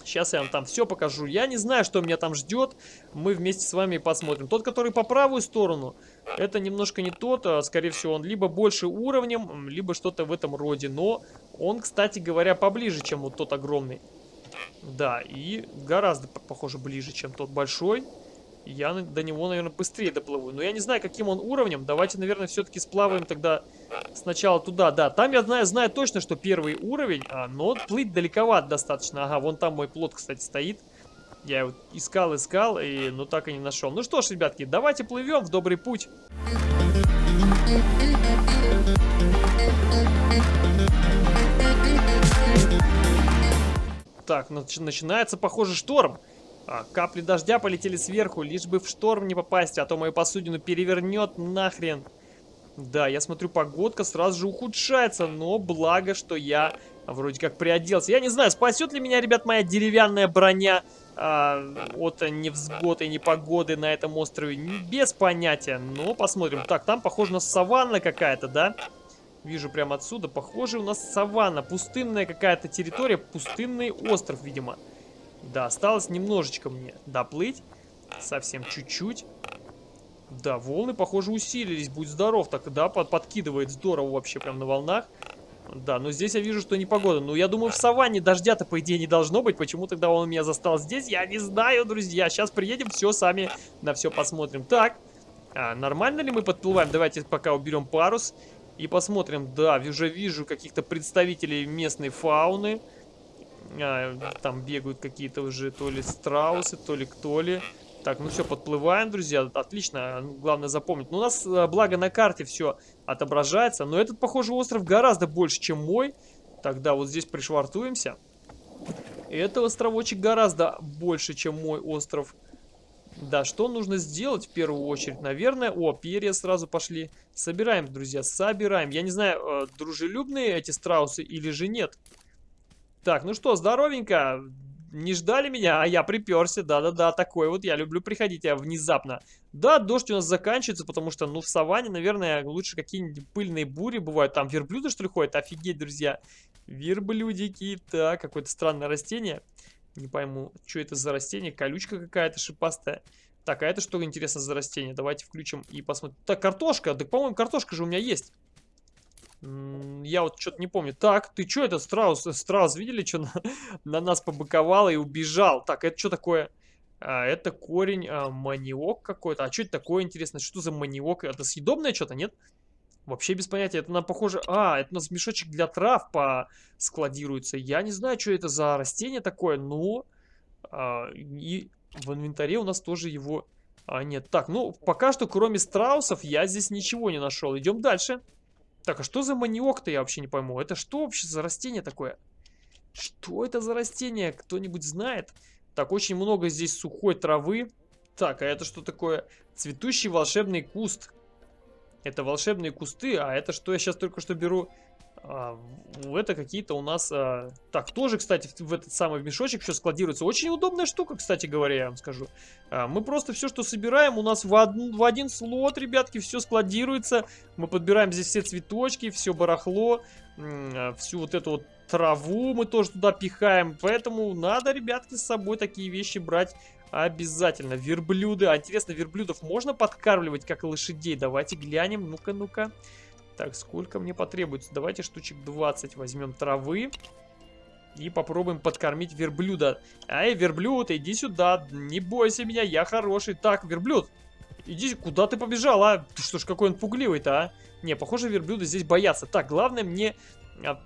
Сейчас я вам там все покажу. Я не знаю, что меня там ждет. Мы вместе с вами посмотрим. Тот, который по правую сторону, это немножко не тот. А, скорее всего, он либо больше уровнем, либо что-то в этом роде. Но он, кстати говоря, поближе, чем вот тот огромный. Да, и гораздо, похоже, ближе, чем тот большой я до него, наверное, быстрее доплыву. Но я не знаю, каким он уровнем. Давайте, наверное, все-таки сплаваем тогда сначала туда. Да, там я знаю, знаю точно, что первый уровень, а, но плыть далековато достаточно. Ага, вон там мой плот, кстати, стоит. Я его искал, искал, и, ну так и не нашел. Ну что ж, ребятки, давайте плывем в добрый путь. Так, начинается, похоже, шторм. А, капли дождя полетели сверху, лишь бы в шторм не попасть, а то мою посудину перевернет нахрен. Да, я смотрю, погодка сразу же ухудшается, но благо, что я вроде как приоделся. Я не знаю, спасет ли меня, ребят, моя деревянная броня а, от невзгод и непогоды на этом острове. Без понятия, но посмотрим. Так, там, похоже, на саванна какая-то, да? Вижу прямо отсюда. Похоже, у нас саванна. Пустынная какая-то территория, пустынный остров, видимо. Да, осталось немножечко мне доплыть. Совсем чуть-чуть. Да, волны, похоже, усилились. Будь здоров. Так, да, под, подкидывает здорово вообще прям на волнах. Да, но здесь я вижу, что непогода. Ну, я думаю, в саванне дождя-то, по идее, не должно быть. Почему тогда он меня застал здесь? Я не знаю, друзья. Сейчас приедем, все сами на все посмотрим. Так, а, нормально ли мы подплываем? Давайте пока уберем парус и посмотрим. Да, уже вижу каких-то представителей местной фауны. А, там бегают какие-то уже то ли страусы, то ли кто ли. Так, ну все, подплываем, друзья. Отлично, главное запомнить. Ну, у нас, а, благо, на карте все отображается. Но этот, похоже, остров гораздо больше, чем мой. Тогда вот здесь пришвартуемся. Этот островочек гораздо больше, чем мой остров. Да, что нужно сделать в первую очередь? Наверное, о, перья сразу пошли. Собираем, друзья, собираем. Я не знаю, э, дружелюбные эти страусы или же нет. Так, ну что, здоровенько. Не ждали меня, а я приперся. Да-да-да, такой вот. Я люблю приходить я внезапно. Да, дождь у нас заканчивается, потому что, ну, в саванне, наверное, лучше какие-нибудь пыльные бури бывают. Там верблюды, что ли, ходят? Офигеть, друзья. Верблюдики. Так, какое-то странное растение. Не пойму, что это за растение. Колючка какая-то шипастая. Так, а это что, интересно, за растение? Давайте включим и посмотрим. Так, картошка. Так, по-моему, картошка же у меня есть. Я вот что-то не помню. Так, ты что это, страус? Страус, видели, что на, [laughs] на нас побыковал и убежал? Так, это что такое? А, это корень а, маниок какой-то. А что это такое, интересно? Что за маниок? Это съедобное что-то, нет? Вообще без понятия. Это нам похоже... А, это у нас мешочек для трав по... складируется. Я не знаю, что это за растение такое, но... А, и в инвентаре у нас тоже его... А, нет. Так, ну, пока что, кроме страусов, я здесь ничего не нашел. Идем дальше. Так, а что за маниок-то, я вообще не пойму. Это что вообще за растение такое? Что это за растение? Кто-нибудь знает? Так, очень много здесь сухой травы. Так, а это что такое? Цветущий волшебный куст. Это волшебные кусты, а это что я сейчас только что беру? А, это какие-то у нас... А... Так, тоже, кстати, в этот самый мешочек все складируется. Очень удобная штука, кстати говоря, я вам скажу. А, мы просто все, что собираем, у нас в, од... в один слот, ребятки, все складируется. Мы подбираем здесь все цветочки, все барахло, а, всю вот эту вот траву мы тоже туда пихаем. Поэтому надо, ребятки, с собой такие вещи брать обязательно. Верблюды. А интересно, верблюдов можно подкармливать, как лошадей? Давайте глянем. Ну-ка, ну-ка. Так, сколько мне потребуется? Давайте штучек 20 возьмем травы. И попробуем подкормить верблюда. Эй, верблюд, иди сюда. Не бойся меня, я хороший. Так, верблюд, иди, куда ты побежал, а? Что ж, какой он пугливый-то, а? Не, похоже, верблюды здесь боятся. Так, главное мне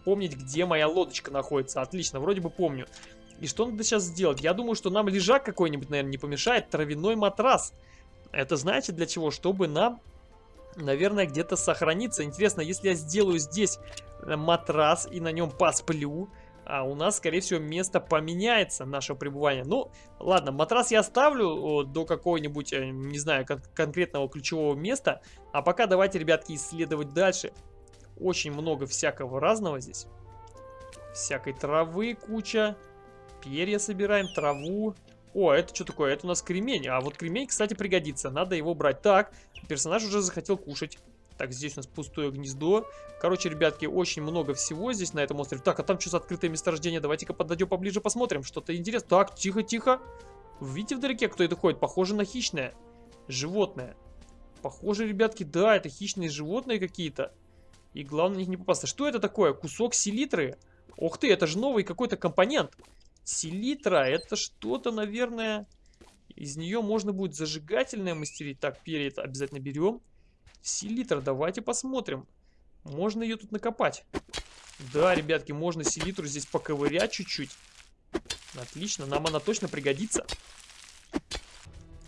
помнить, где моя лодочка находится. Отлично, вроде бы помню. И что надо сейчас сделать? Я думаю, что нам лежак какой-нибудь, наверное, не помешает. Травяной матрас. Это знаете для чего? Чтобы нам наверное, где-то сохранится. Интересно, если я сделаю здесь э, матрас и на нем посплю, а у нас, скорее всего, место поменяется нашего пребывания. Ну, ладно, матрас я оставлю до какого-нибудь, э, не знаю, кон конкретного ключевого места. А пока давайте, ребятки, исследовать дальше. Очень много всякого разного здесь. Всякой травы куча. Перья собираем, траву. О, это что такое? Это у нас кремень. А вот кремень, кстати, пригодится. Надо его брать. Так, персонаж уже захотел кушать. Так, здесь у нас пустое гнездо. Короче, ребятки, очень много всего здесь на этом острове. Так, а там что за открытое месторождение? Давайте-ка подойдем поближе, посмотрим. Что-то интересное. Так, тихо-тихо. Видите вдалеке, кто это ходит? Похоже на хищное животное. Похоже, ребятки, да, это хищные животные какие-то. И главное них не попасться. Что это такое? Кусок селитры? Ух ты, это же новый какой-то компонент. Селитра, это что-то, наверное... Из нее можно будет зажигательное мастерить. Так, перья обязательно берем. Селитра, давайте посмотрим. Можно ее тут накопать. Да, ребятки, можно селитру здесь поковырять чуть-чуть. Отлично, нам она точно пригодится.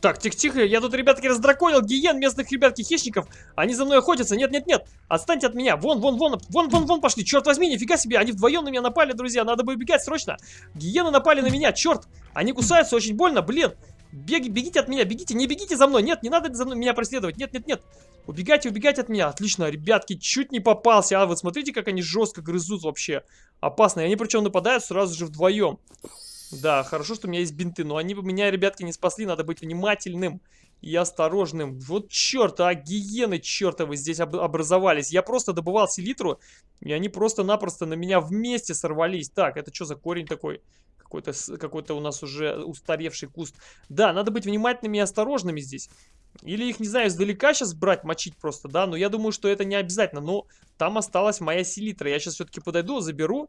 Так, тихо-тихо, я тут, ребятки, раздраконил гиен местных, ребятки, хищников. Они за мной охотятся. Нет-нет-нет, отстаньте от меня. Вон, вон, вон, вон, вон, вон пошли. Черт возьми, нифига себе, они вдвоем на меня напали, друзья. Надо бы убегать срочно. Гиены напали на меня, черт. Они кусаются очень больно, блин. Беги, бегите от меня, бегите, не бегите за мной. Нет, не надо за мной меня преследовать. Нет, нет, нет. Убегайте, убегайте от меня. Отлично, ребятки, чуть не попался. А, вы смотрите, как они жестко грызут вообще. Опасно. И они причем нападают сразу же вдвоем. Да, хорошо, что у меня есть бинты, но они бы меня, ребятки, не спасли. Надо быть внимательным и осторожным. Вот черт, а гиены чертовы здесь об образовались. Я просто добывал селитру, и они просто-напросто на меня вместе сорвались. Так, это что за корень такой? Какой-то какой, -то, у нас уже устаревший куст. Да, надо быть внимательными и осторожными здесь. Или их, не знаю, издалека сейчас брать, мочить просто, да? Но я думаю, что это не обязательно. Но там осталась моя селитра. Я сейчас все-таки подойду, заберу.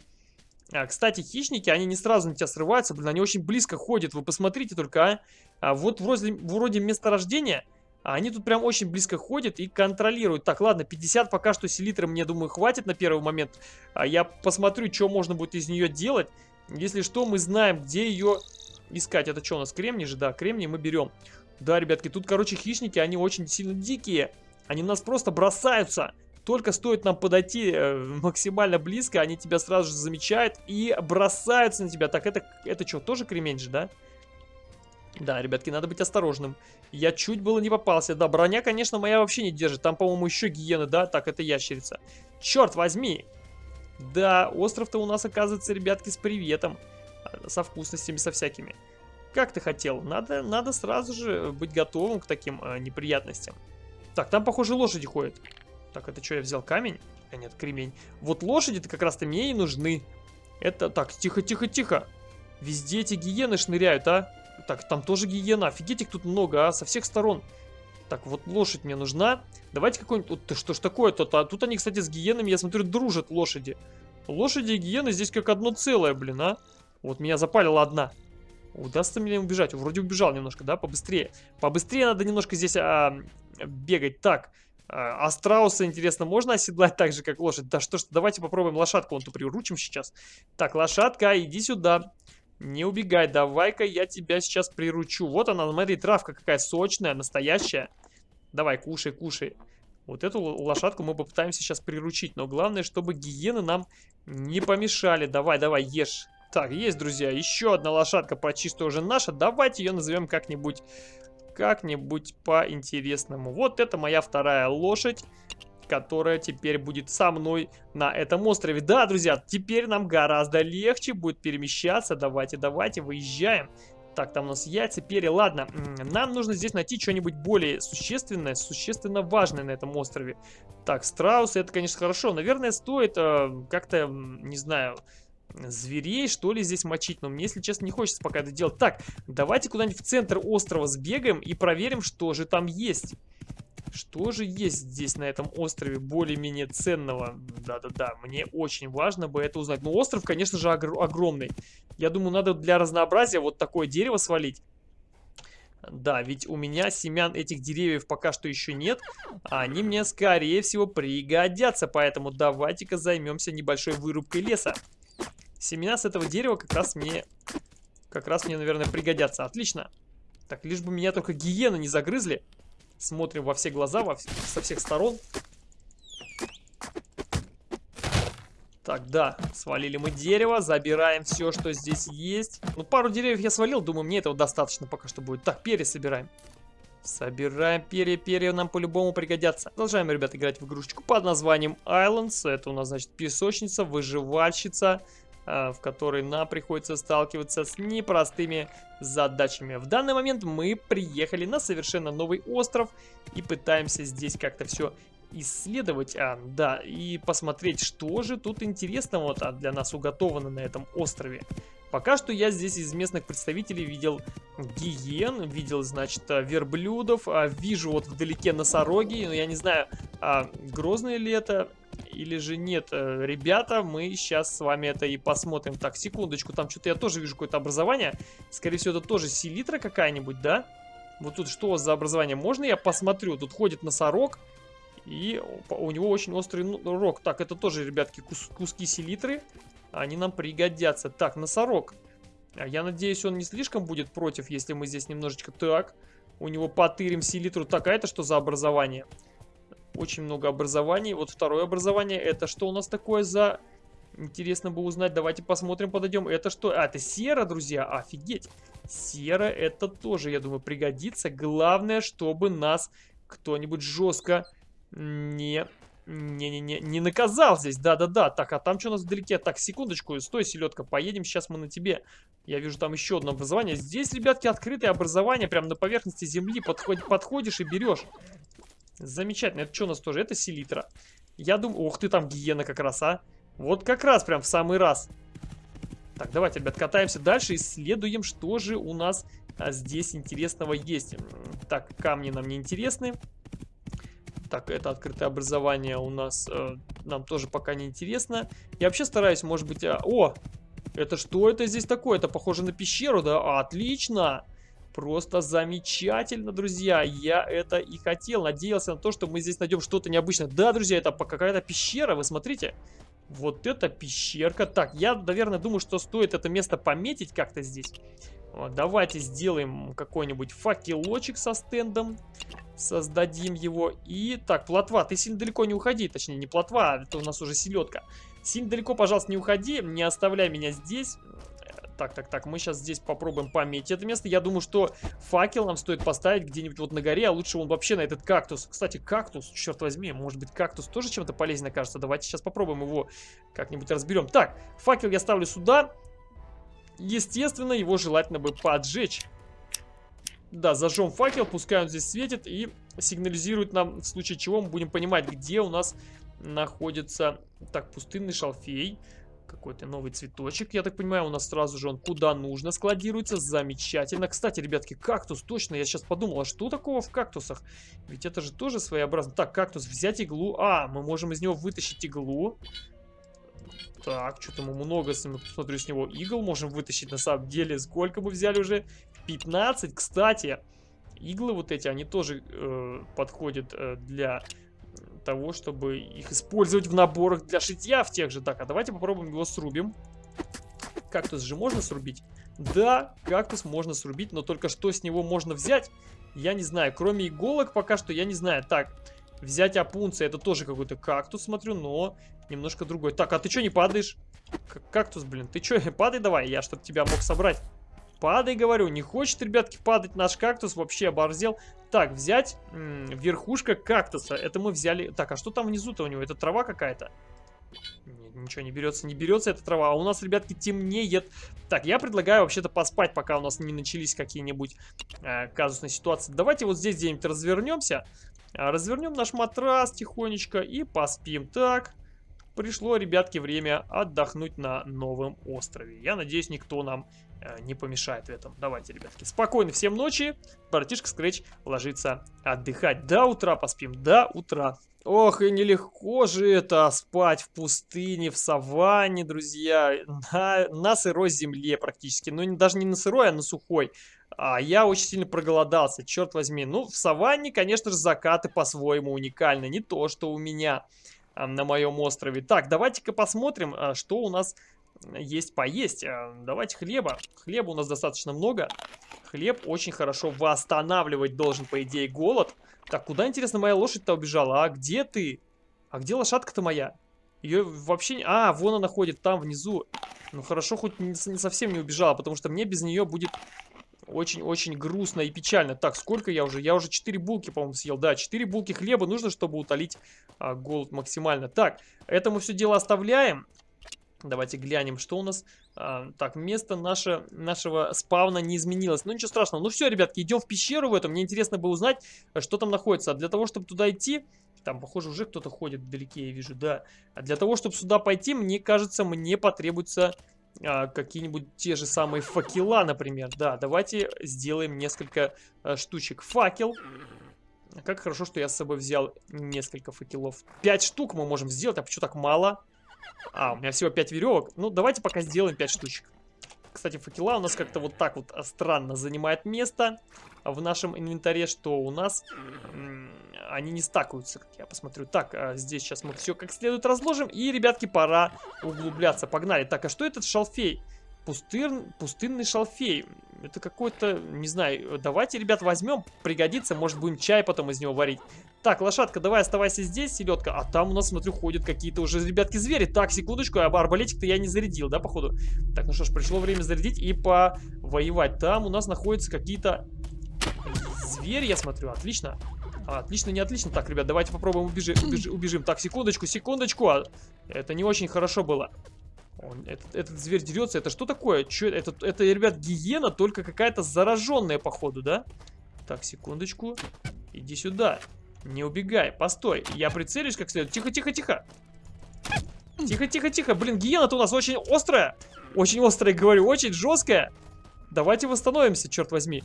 А, кстати, хищники, они не сразу на тебя срываются, блин, они очень близко ходят, вы посмотрите только, а. а вот вроде, вроде месторождения, а они тут прям очень близко ходят и контролируют. Так, ладно, 50 пока что селитры мне, думаю, хватит на первый момент. А я посмотрю, что можно будет из нее делать. Если что, мы знаем, где ее искать. Это что у нас, кремний же? Да, кремний мы берем. Да, ребятки, тут, короче, хищники, они очень сильно дикие. Они нас просто бросаются. Только стоит нам подойти э, максимально близко, они тебя сразу же замечают и бросаются на тебя. Так, это, это что, тоже кремень же, да? Да, ребятки, надо быть осторожным. Я чуть было не попался. Да, броня, конечно, моя вообще не держит. Там, по-моему, еще гиены, да? Так, это ящерица. Черт возьми! Да, остров-то у нас, оказывается, ребятки, с приветом. Со вкусностями, со всякими. Как ты хотел? Надо, надо сразу же быть готовым к таким э, неприятностям. Так, там, похоже, лошади ходят. Так, это что, я взял камень? А нет, кремень. Вот лошади-то как раз-то мне и нужны. Это... Так, тихо-тихо-тихо. Везде эти гиены шныряют, а? Так, там тоже гиена. Офигеть, их тут много, а? Со всех сторон. Так, вот лошадь мне нужна. Давайте какой-нибудь... Вот, что ж такое-то? А тут они, кстати, с гиенами, я смотрю, дружат лошади. Лошади и гиены здесь как одно целое, блин, а? Вот меня запалила одна. Удастся мне убежать? Вроде убежал немножко, да? Побыстрее. Побыстрее надо немножко здесь а, бегать. Так, а, а интересно, можно оседлать так же, как лошадь? Да что ж, давайте попробуем лошадку, вон ту приручим сейчас. Так, лошадка, иди сюда. Не убегай, давай-ка я тебя сейчас приручу. Вот она, смотри, травка какая сочная, настоящая. Давай, кушай, кушай. Вот эту лошадку мы попытаемся сейчас приручить. Но главное, чтобы гиены нам не помешали. Давай, давай, ешь. Так, есть, друзья, еще одна лошадка почти уже наша. Давайте ее назовем как-нибудь как-нибудь по-интересному. Вот это моя вторая лошадь которая теперь будет со мной на этом острове. Да, друзья, теперь нам гораздо легче будет перемещаться. Давайте, давайте, выезжаем. Так, там у нас яйца, перья. Ладно, нам нужно здесь найти что-нибудь более существенное, существенно важное на этом острове. Так, страусы, это, конечно, хорошо. Наверное, стоит э, как-то, не знаю, зверей, что ли, здесь мочить. Но мне, если честно, не хочется пока это делать. Так, давайте куда-нибудь в центр острова сбегаем и проверим, что же там есть. Что же есть здесь на этом острове более-менее ценного? Да-да-да, мне очень важно бы это узнать. Но остров, конечно же, огромный. Я думаю, надо для разнообразия вот такое дерево свалить. Да, ведь у меня семян этих деревьев пока что еще нет. А они мне, скорее всего, пригодятся. Поэтому давайте-ка займемся небольшой вырубкой леса. Семена с этого дерева как раз мне... Как раз мне, наверное, пригодятся. Отлично. Так, лишь бы меня только гиены не загрызли. Смотрим во все глаза, во, со всех сторон. Так, да, свалили мы дерево, забираем все, что здесь есть. Ну, пару деревьев я свалил, думаю, мне этого достаточно пока что будет. Так, перья собираем. Собираем перья, перья нам по-любому пригодятся. Продолжаем, ребят, играть в игрушечку под названием Islands. Это у нас, значит, песочница, выживальщица. А, в которой нам приходится сталкиваться с непростыми задачами. В данный момент мы приехали на совершенно новый остров и пытаемся здесь как-то все исследовать, а, да, и посмотреть, что же тут интересного для нас уготовано на этом острове. Пока что я здесь из местных представителей видел гиен, видел, значит, верблюдов, а, вижу вот вдалеке носороги, но я не знаю, а, грозные ли это или же нет. Э, ребята, мы сейчас с вами это и посмотрим. Так, секундочку, там что-то я тоже вижу какое-то образование. Скорее всего, это тоже селитра какая-нибудь, да? Вот тут что за образование? Можно я посмотрю? Тут ходит носорог. И у него очень острый ну, рог. Так, это тоже, ребятки, кус куски селитры. Они нам пригодятся. Так, носорог. А я надеюсь, он не слишком будет против, если мы здесь немножечко... Так, у него потырим селитру. Так, а это что за образование? Очень много образований. Вот второе образование. Это что у нас такое за... Интересно бы узнать. Давайте посмотрим, подойдем. Это что? А, это сера, друзья. Офигеть. Сера это тоже, я думаю, пригодится. Главное, чтобы нас кто-нибудь жестко не... Не-не-не, не наказал здесь, да-да-да. Так, а там что у нас вдалеке? Так, секундочку, стой, селедка, поедем, сейчас мы на тебе. Я вижу там еще одно образование. Здесь, ребятки, открытое образование, прям на поверхности земли. Подход, подходишь и берешь. Замечательно. Это что у нас тоже? Это селитра. Я думаю... Ух ты, там гиена как раз, а. Вот как раз прям в самый раз. Так, давайте, ребят, катаемся дальше. Исследуем, что же у нас а, здесь интересного есть. Так, камни нам не интересны. Так, это открытое образование у нас э, нам тоже пока не интересно. Я вообще стараюсь, может быть... А... О! Это что это здесь такое? Это похоже на пещеру, да? Отлично! Просто замечательно, друзья. Я это и хотел. Надеялся на то, что мы здесь найдем что-то необычное. Да, друзья, это какая-то пещера, вы смотрите. Вот это пещерка. Так, я, наверное, думаю, что стоит это место пометить как-то здесь. Давайте сделаем какой-нибудь факелочек со стендом. Создадим его. И так, плотва, ты сильно далеко не уходи. Точнее, не плотва, это у нас уже селедка. Сильно далеко, пожалуйста, не уходи. Не оставляй меня здесь. Так, так, так, мы сейчас здесь попробуем пометить это место. Я думаю, что факел нам стоит поставить где-нибудь вот на горе, а лучше он вообще на этот кактус. Кстати, кактус, черт возьми, может быть кактус тоже чем-то полезен кажется. Давайте сейчас попробуем его как-нибудь разберем. Так, факел я ставлю сюда. Естественно, его желательно бы поджечь. Да, зажжем факел, пускай он здесь светит и сигнализирует нам, в случае чего мы будем понимать, где у нас находится... Так, пустынный шалфей какой-то новый цветочек, я так понимаю, у нас сразу же он куда нужно складируется, замечательно. Кстати, ребятки, кактус, точно, я сейчас подумал, а что такого в кактусах? Ведь это же тоже своеобразно. Так, кактус, взять иглу, а, мы можем из него вытащить иглу. Так, что-то мы много, смотрю, с него игл можем вытащить, на самом деле, сколько мы взяли уже? 15, кстати. Иглы вот эти, они тоже э, подходят э, для того, чтобы их использовать в наборах для шитья в тех же. Так, а давайте попробуем его срубим. Кактус же можно срубить? Да, кактус можно срубить, но только что с него можно взять, я не знаю. Кроме иголок пока что я не знаю. Так, Взять опунция, это тоже какой-то кактус, смотрю, но немножко другой. Так, а ты что не падаешь? К кактус, блин, ты что, [laughs] падай давай, я чтобы тебя мог собрать. Падай, говорю, не хочет, ребятки, падать наш кактус, вообще оборзел. Так, взять верхушка кактуса, это мы взяли... Так, а что там внизу-то у него, это трава какая-то? ничего не берется, не берется эта трава. А у нас, ребятки, темнеет. Так, я предлагаю вообще-то поспать, пока у нас не начались какие-нибудь э, казусные ситуации. Давайте вот здесь где-нибудь развернемся. А, развернем наш матрас тихонечко и поспим. Так, пришло, ребятки, время отдохнуть на новом острове. Я надеюсь, никто нам э, не помешает в этом. Давайте, ребятки, спокойно всем ночи. Братишка Скретч ложится отдыхать. До утра поспим, до утра. Ох, и нелегко же это спать в пустыне, в саванне, друзья, на, на сырой земле практически. Ну, даже не на сырой, а на сухой. А я очень сильно проголодался, черт возьми. Ну, в саванне, конечно же, закаты по-своему уникальны. Не то, что у меня а, на моем острове. Так, давайте-ка посмотрим, а, что у нас есть поесть. А, давайте хлеба. Хлеба у нас достаточно много. Хлеб очень хорошо восстанавливать должен, по идее, голод. Так, куда, интересно, моя лошадь-то убежала? А где ты? А где лошадка-то моя? Ее вообще. А, вон она ходит, там, внизу. Ну, хорошо, хоть не, не совсем не убежала, потому что мне без нее будет очень-очень грустно и печально. Так, сколько я уже? Я уже 4 булки, по-моему, съел. Да, 4 булки хлеба нужно, чтобы утолить а, голод максимально. Так, это мы все дело оставляем. Давайте глянем, что у нас. А, так, место наше, нашего спавна не изменилось. Ну, ничего страшного. Ну, все, ребятки, идем в пещеру в этом. Мне интересно бы узнать, что там находится. А для того, чтобы туда идти... Там, похоже, уже кто-то ходит вдалеке, я вижу, да. А для того, чтобы сюда пойти, мне кажется, мне потребуется а, какие-нибудь те же самые факела, например. Да, давайте сделаем несколько а, штучек. Факел. Как хорошо, что я с собой взял несколько факелов. Пять штук мы можем сделать, а почему так мало? А, у меня всего 5 веревок. Ну, давайте пока сделаем 5 штучек. Кстати, факела у нас как-то вот так вот странно занимает место в нашем инвентаре, что у нас они не стакаются, как я посмотрю. Так, а здесь сейчас мы все как следует разложим. И, ребятки, пора углубляться. Погнали. Так, а что этот шалфей? Пустыр... Пустынный шалфей. Это какой-то, не знаю, давайте, ребят, возьмем, пригодится, может будем чай потом из него варить. Так, лошадка, давай оставайся здесь, селедка. А там у нас, смотрю, ходят какие-то уже, ребятки, звери. Так, секундочку, арбалетик-то я не зарядил, да, походу? Так, ну что ж, пришло время зарядить и повоевать. Там у нас находятся какие-то звери, я смотрю, отлично. А, отлично, не отлично. Так, ребят, давайте попробуем убежи, [clears throat] убежи, убежим. Так, секундочку, секундочку. А, это не очень хорошо было. Он, этот, этот зверь дерется. Это что такое? Че, это, это, ребят, гиена, только какая-то зараженная, походу, да? Так, секундочку. Иди сюда. Не убегай, постой. Я прицелюсь как следует. Тихо, тихо, тихо. Тихо, тихо, тихо. Блин, гиена-то у нас очень острая. Очень острая, говорю, очень жесткая. Давайте восстановимся, черт возьми.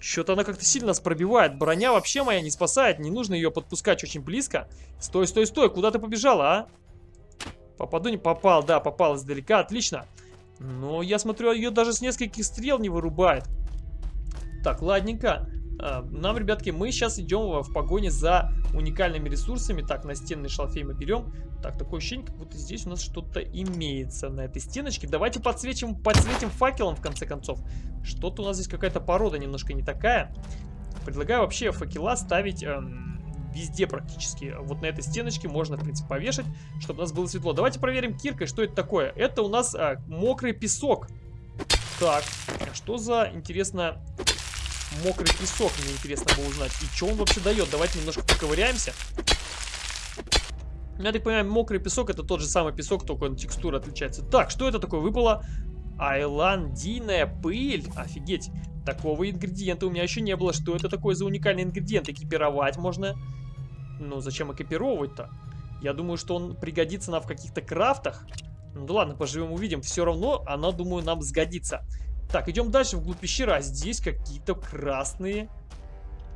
Что-то она как-то сильно нас пробивает. Броня вообще моя не спасает. Не нужно ее подпускать очень близко. Стой, стой, стой. Куда ты побежала, а? Попаду, не попал. Да, попал издалека. Отлично. Но я смотрю, ее даже с нескольких стрел не вырубает. Так, ладненько. А, нам, ребятки, мы сейчас идем в погоне за уникальными ресурсами. Так, настенный шалфей мы берем. Так, такое ощущение, как будто здесь у нас что-то имеется на этой стеночке. Давайте подсветим, подсветим факелом, в конце концов. Что-то у нас здесь какая-то порода немножко не такая. Предлагаю вообще факела ставить... Эм, везде практически. Вот на этой стеночке можно, в принципе, повешать, чтобы у нас было светло. Давайте проверим киркой, что это такое. Это у нас а, мокрый песок. Так, а что за, интересно, мокрый песок, мне интересно было узнать. И что он вообще дает? Давайте немножко поковыряемся. Я так понимаю, мокрый песок это тот же самый песок, только он текстура отличается. Так, что это такое? Выпало айландийная пыль. Офигеть. Такого ингредиента у меня еще не было. Что это такое за уникальный ингредиент? Экипировать можно. Ну, зачем экипировывать-то? Я думаю, что он пригодится нам в каких-то крафтах. Ну да ладно, поживем увидим. Все равно она, думаю, нам сгодится. Так, идем дальше вглубь пещеры. А здесь какие-то красные...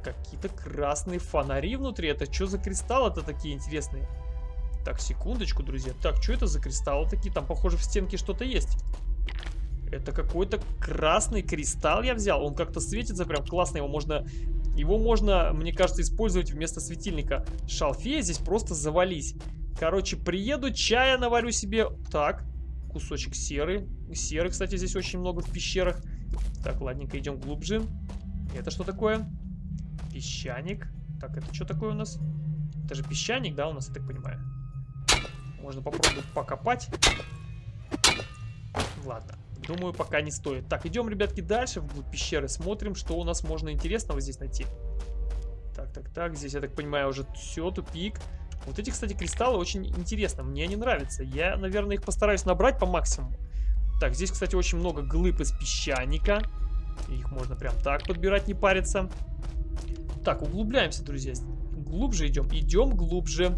Какие-то красные фонари внутри. Это что за кристаллы-то такие интересные? Так, секундочку, друзья. Так, что это за кристаллы такие? Там, похоже, в стенке что-то есть. Это какой-то красный кристалл я взял. Он как-то светится прям классно. Его можно, его можно, мне кажется, использовать вместо светильника. Шалфея здесь просто завались. Короче, приеду, чая наварю себе. Так, кусочек серы. Серы, кстати, здесь очень много в пещерах. Так, ладненько, идем глубже. Это что такое? Песчаник. Так, это что такое у нас? Это же песчаник, да, у нас, я так понимаю? Можно попробовать покопать. Ладно. Думаю, пока не стоит. Так, идем, ребятки, дальше вглубь пещеры. Смотрим, что у нас можно интересного здесь найти. Так, так, так. Здесь, я так понимаю, уже все, тупик. Вот эти, кстати, кристаллы очень интересно. Мне они нравятся. Я, наверное, их постараюсь набрать по максимуму. Так, здесь, кстати, очень много глыб из песчаника. Их можно прям так подбирать, не париться. Так, углубляемся, друзья. Глубже идем. Идем глубже.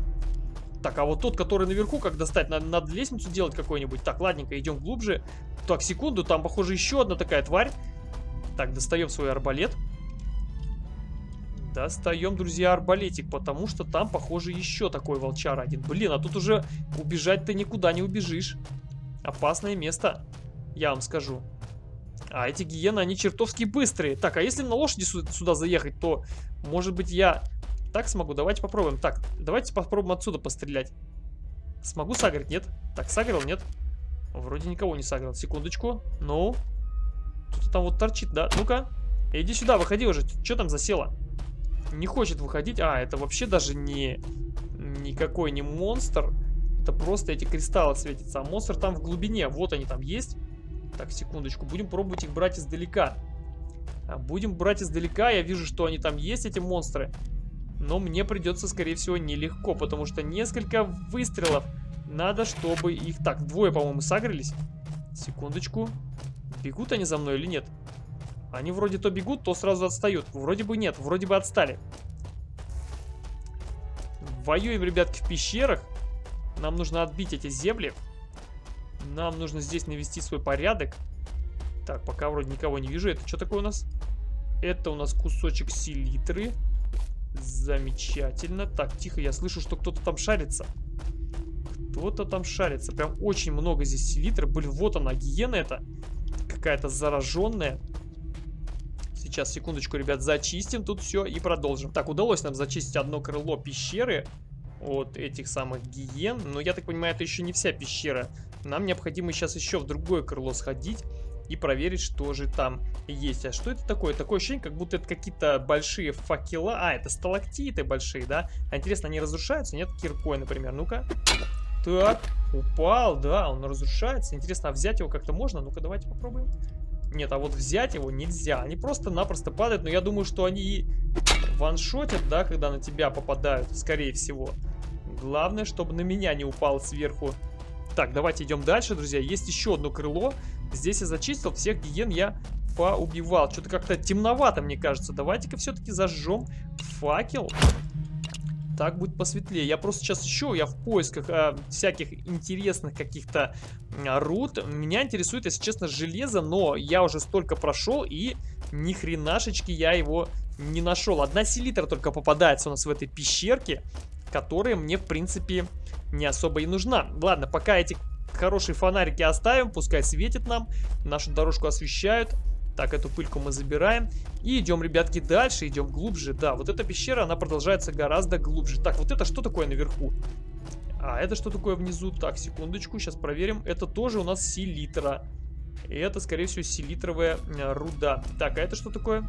Так, а вот тот, который наверху, как достать? Надо, надо лестницу делать какой-нибудь. Так, ладненько, идем глубже. Так, секунду, там, похоже, еще одна такая тварь. Так, достаем свой арбалет. Достаем, друзья, арбалетик, потому что там, похоже, еще такой волчар один. Блин, а тут уже убежать ты никуда не убежишь. Опасное место, я вам скажу. А эти гиены, они чертовски быстрые. Так, а если на лошади сюда заехать, то, может быть, я так смогу? Давайте попробуем. Так, давайте попробуем отсюда пострелять. Смогу сагрить? Нет. Так, сагрил? Нет. Вроде никого не сагрил. Секундочку. Ну. Кто-то там вот торчит, да? Ну-ка. Иди сюда, выходи уже. Что там засело? Не хочет выходить. А, это вообще даже не... Никакой не монстр. Это просто эти кристаллы светятся. А монстр там в глубине. Вот они там есть. Так, секундочку. Будем пробовать их брать издалека. А, будем брать издалека. Я вижу, что они там есть, эти монстры. Но мне придется, скорее всего, нелегко, потому что несколько выстрелов надо, чтобы их... Так, двое, по-моему, сагрились. Секундочку. Бегут они за мной или нет? Они вроде то бегут, то сразу отстают. Вроде бы нет, вроде бы отстали. Воюем, ребятки, в пещерах. Нам нужно отбить эти земли. Нам нужно здесь навести свой порядок. Так, пока вроде никого не вижу. Это что такое у нас? Это у нас кусочек селитры. Замечательно. Так, тихо, я слышу, что кто-то там шарится. Кто-то там шарится. Прям очень много здесь селитры. Блин, вот она, гиена это. Какая-то зараженная. Сейчас, секундочку, ребят, зачистим тут все и продолжим. Так, удалось нам зачистить одно крыло пещеры от этих самых гиен. Но я так понимаю, это еще не вся пещера. Нам необходимо сейчас еще в другое крыло сходить и проверить, что же там есть. А что это такое? Такое ощущение, как будто это какие-то большие факела. А, это сталактиты большие, да? А интересно, они разрушаются? Нет, киркой, например. Ну-ка. Так, упал, да, он разрушается. Интересно, а взять его как-то можно? Ну-ка, давайте попробуем. Нет, а вот взять его нельзя. Они просто-напросто падают, но я думаю, что они ваншотят, да, когда на тебя попадают, скорее всего. Главное, чтобы на меня не упал сверху. Так, давайте идем дальше, друзья. Есть еще одно крыло. Здесь я зачистил, всех гиен я поубивал. Что-то как-то темновато, мне кажется. Давайте-ка все-таки зажжем факел. Так будет посветлее. Я просто сейчас еще, я в поисках а, всяких интересных каких-то рут. Меня интересует, если честно, железо, но я уже столько прошел и ни хренашечки я его не нашел. Одна селитра только попадается у нас в этой пещерке, которая мне, в принципе, не особо и нужна. Ладно, пока эти хорошие фонарики оставим, пускай светит нам, нашу дорожку освещают. Так, эту пыльку мы забираем. И идем, ребятки, дальше, идем глубже. Да, вот эта пещера, она продолжается гораздо глубже. Так, вот это что такое наверху? А, это что такое внизу? Так, секундочку, сейчас проверим. Это тоже у нас селитра. И это, скорее всего, селитровая э, руда. Так, а это что такое?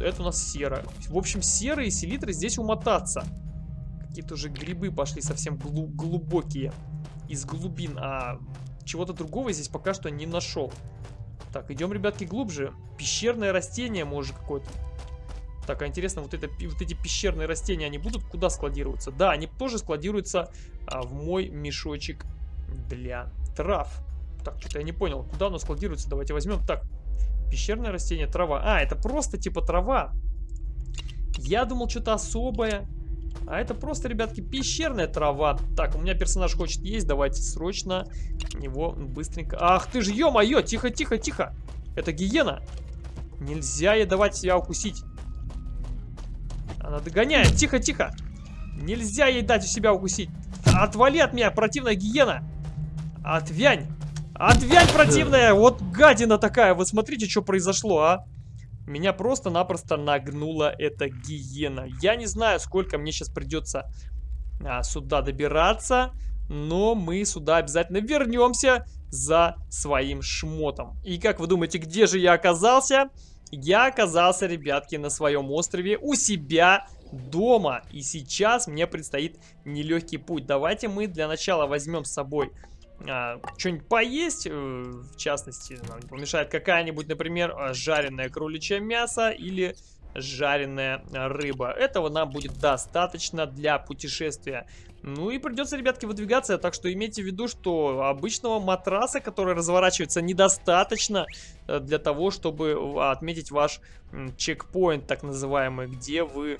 Это у нас сера. В общем, серы и селитры здесь умотаться. Какие-то уже грибы пошли совсем глу глубокие. Из глубин. А чего-то другого здесь пока что не нашел. Так, идем, ребятки, глубже. Пещерное растение, может, какое-то. Так, а интересно, вот, это, вот эти пещерные растения, они будут куда складироваться? Да, они тоже складируются а, в мой мешочек для трав. Так, что-то я не понял, куда оно складируется. Давайте возьмем. Так, пещерное растение, трава. А, это просто типа трава. Я думал, что-то особое. А это просто, ребятки, пещерная трава. Так, у меня персонаж хочет есть. Давайте срочно его быстренько... Ах ты же, ё-моё! Тихо, тихо, тихо! Это гиена. Нельзя ей давать себя укусить. Она догоняет. Тихо, тихо. Нельзя ей дать у себя укусить. Отвали от меня, противная гиена. Отвянь. Отвянь, противная. Вот гадина такая. Вот смотрите, что произошло, а. Меня просто-напросто нагнула эта гиена. Я не знаю, сколько мне сейчас придется а, сюда добираться, но мы сюда обязательно вернемся за своим шмотом. И как вы думаете, где же я оказался? Я оказался, ребятки, на своем острове у себя дома. И сейчас мне предстоит нелегкий путь. Давайте мы для начала возьмем с собой а, что-нибудь поесть, э, в частности, нам не помешает какая-нибудь, например, а, жареное кроличье мясо или жареная рыба. Этого нам будет достаточно для путешествия. Ну и придется, ребятки, выдвигаться, так что имейте в виду, что обычного матраса, который разворачивается, недостаточно э, для того, чтобы отметить ваш чекпоинт, так называемый, где вы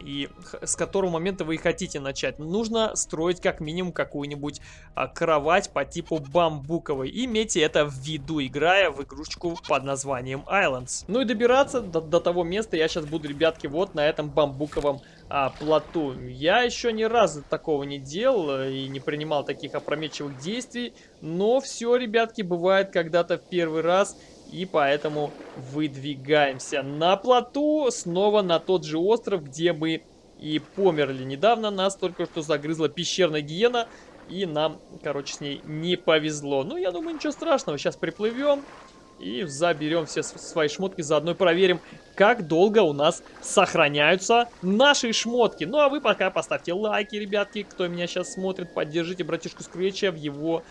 и с которого момента вы и хотите начать. Нужно строить как минимум какую-нибудь а, кровать по типу бамбуковой. Имейте это в виду, играя в игрушечку под названием Islands. Ну и добираться до, до того места я сейчас буду, ребятки, вот на этом бамбуковом а, плоту. Я еще ни разу такого не делал э, и не принимал таких опрометчивых действий. Но все, ребятки, бывает когда-то в первый раз. И поэтому выдвигаемся на плоту, снова на тот же остров, где мы и померли недавно. Нас только что загрызла пещерная гиена, и нам, короче, с ней не повезло. Ну, я думаю, ничего страшного. Сейчас приплывем и заберем все свои шмотки, заодно проверим, как долго у нас сохраняются наши шмотки. Ну, а вы пока поставьте лайки, ребятки, кто меня сейчас смотрит, поддержите братишку Скретча в его...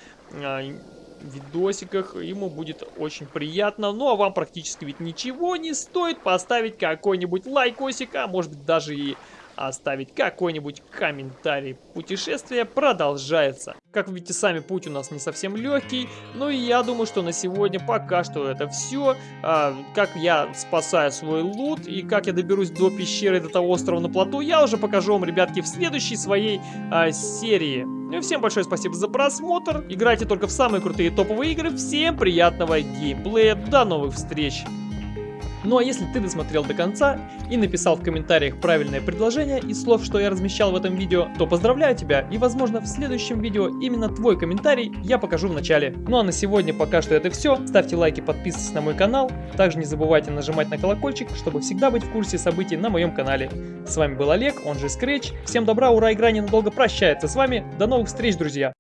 Видосиках. Ему будет очень приятно. Ну, а вам практически ведь ничего не стоит поставить какой-нибудь лайкосик, а может быть даже и оставить какой-нибудь комментарий. Путешествие продолжается. Как вы видите, сами путь у нас не совсем легкий, но и я думаю, что на сегодня пока что это все. А, как я спасаю свой лут и как я доберусь до пещеры, до того острова на плоту, я уже покажу вам, ребятки, в следующей своей а, серии. Ну и всем большое спасибо за просмотр. Играйте только в самые крутые топовые игры. Всем приятного геймплея. До новых встреч. Ну а если ты досмотрел до конца и написал в комментариях правильное предложение из слов, что я размещал в этом видео, то поздравляю тебя и возможно в следующем видео именно твой комментарий я покажу в начале. Ну а на сегодня пока что это все. Ставьте лайки, подписывайтесь на мой канал. Также не забывайте нажимать на колокольчик, чтобы всегда быть в курсе событий на моем канале. С вами был Олег, он же Scratch. Всем добра, ура, игра ненадолго прощается с вами. До новых встреч, друзья!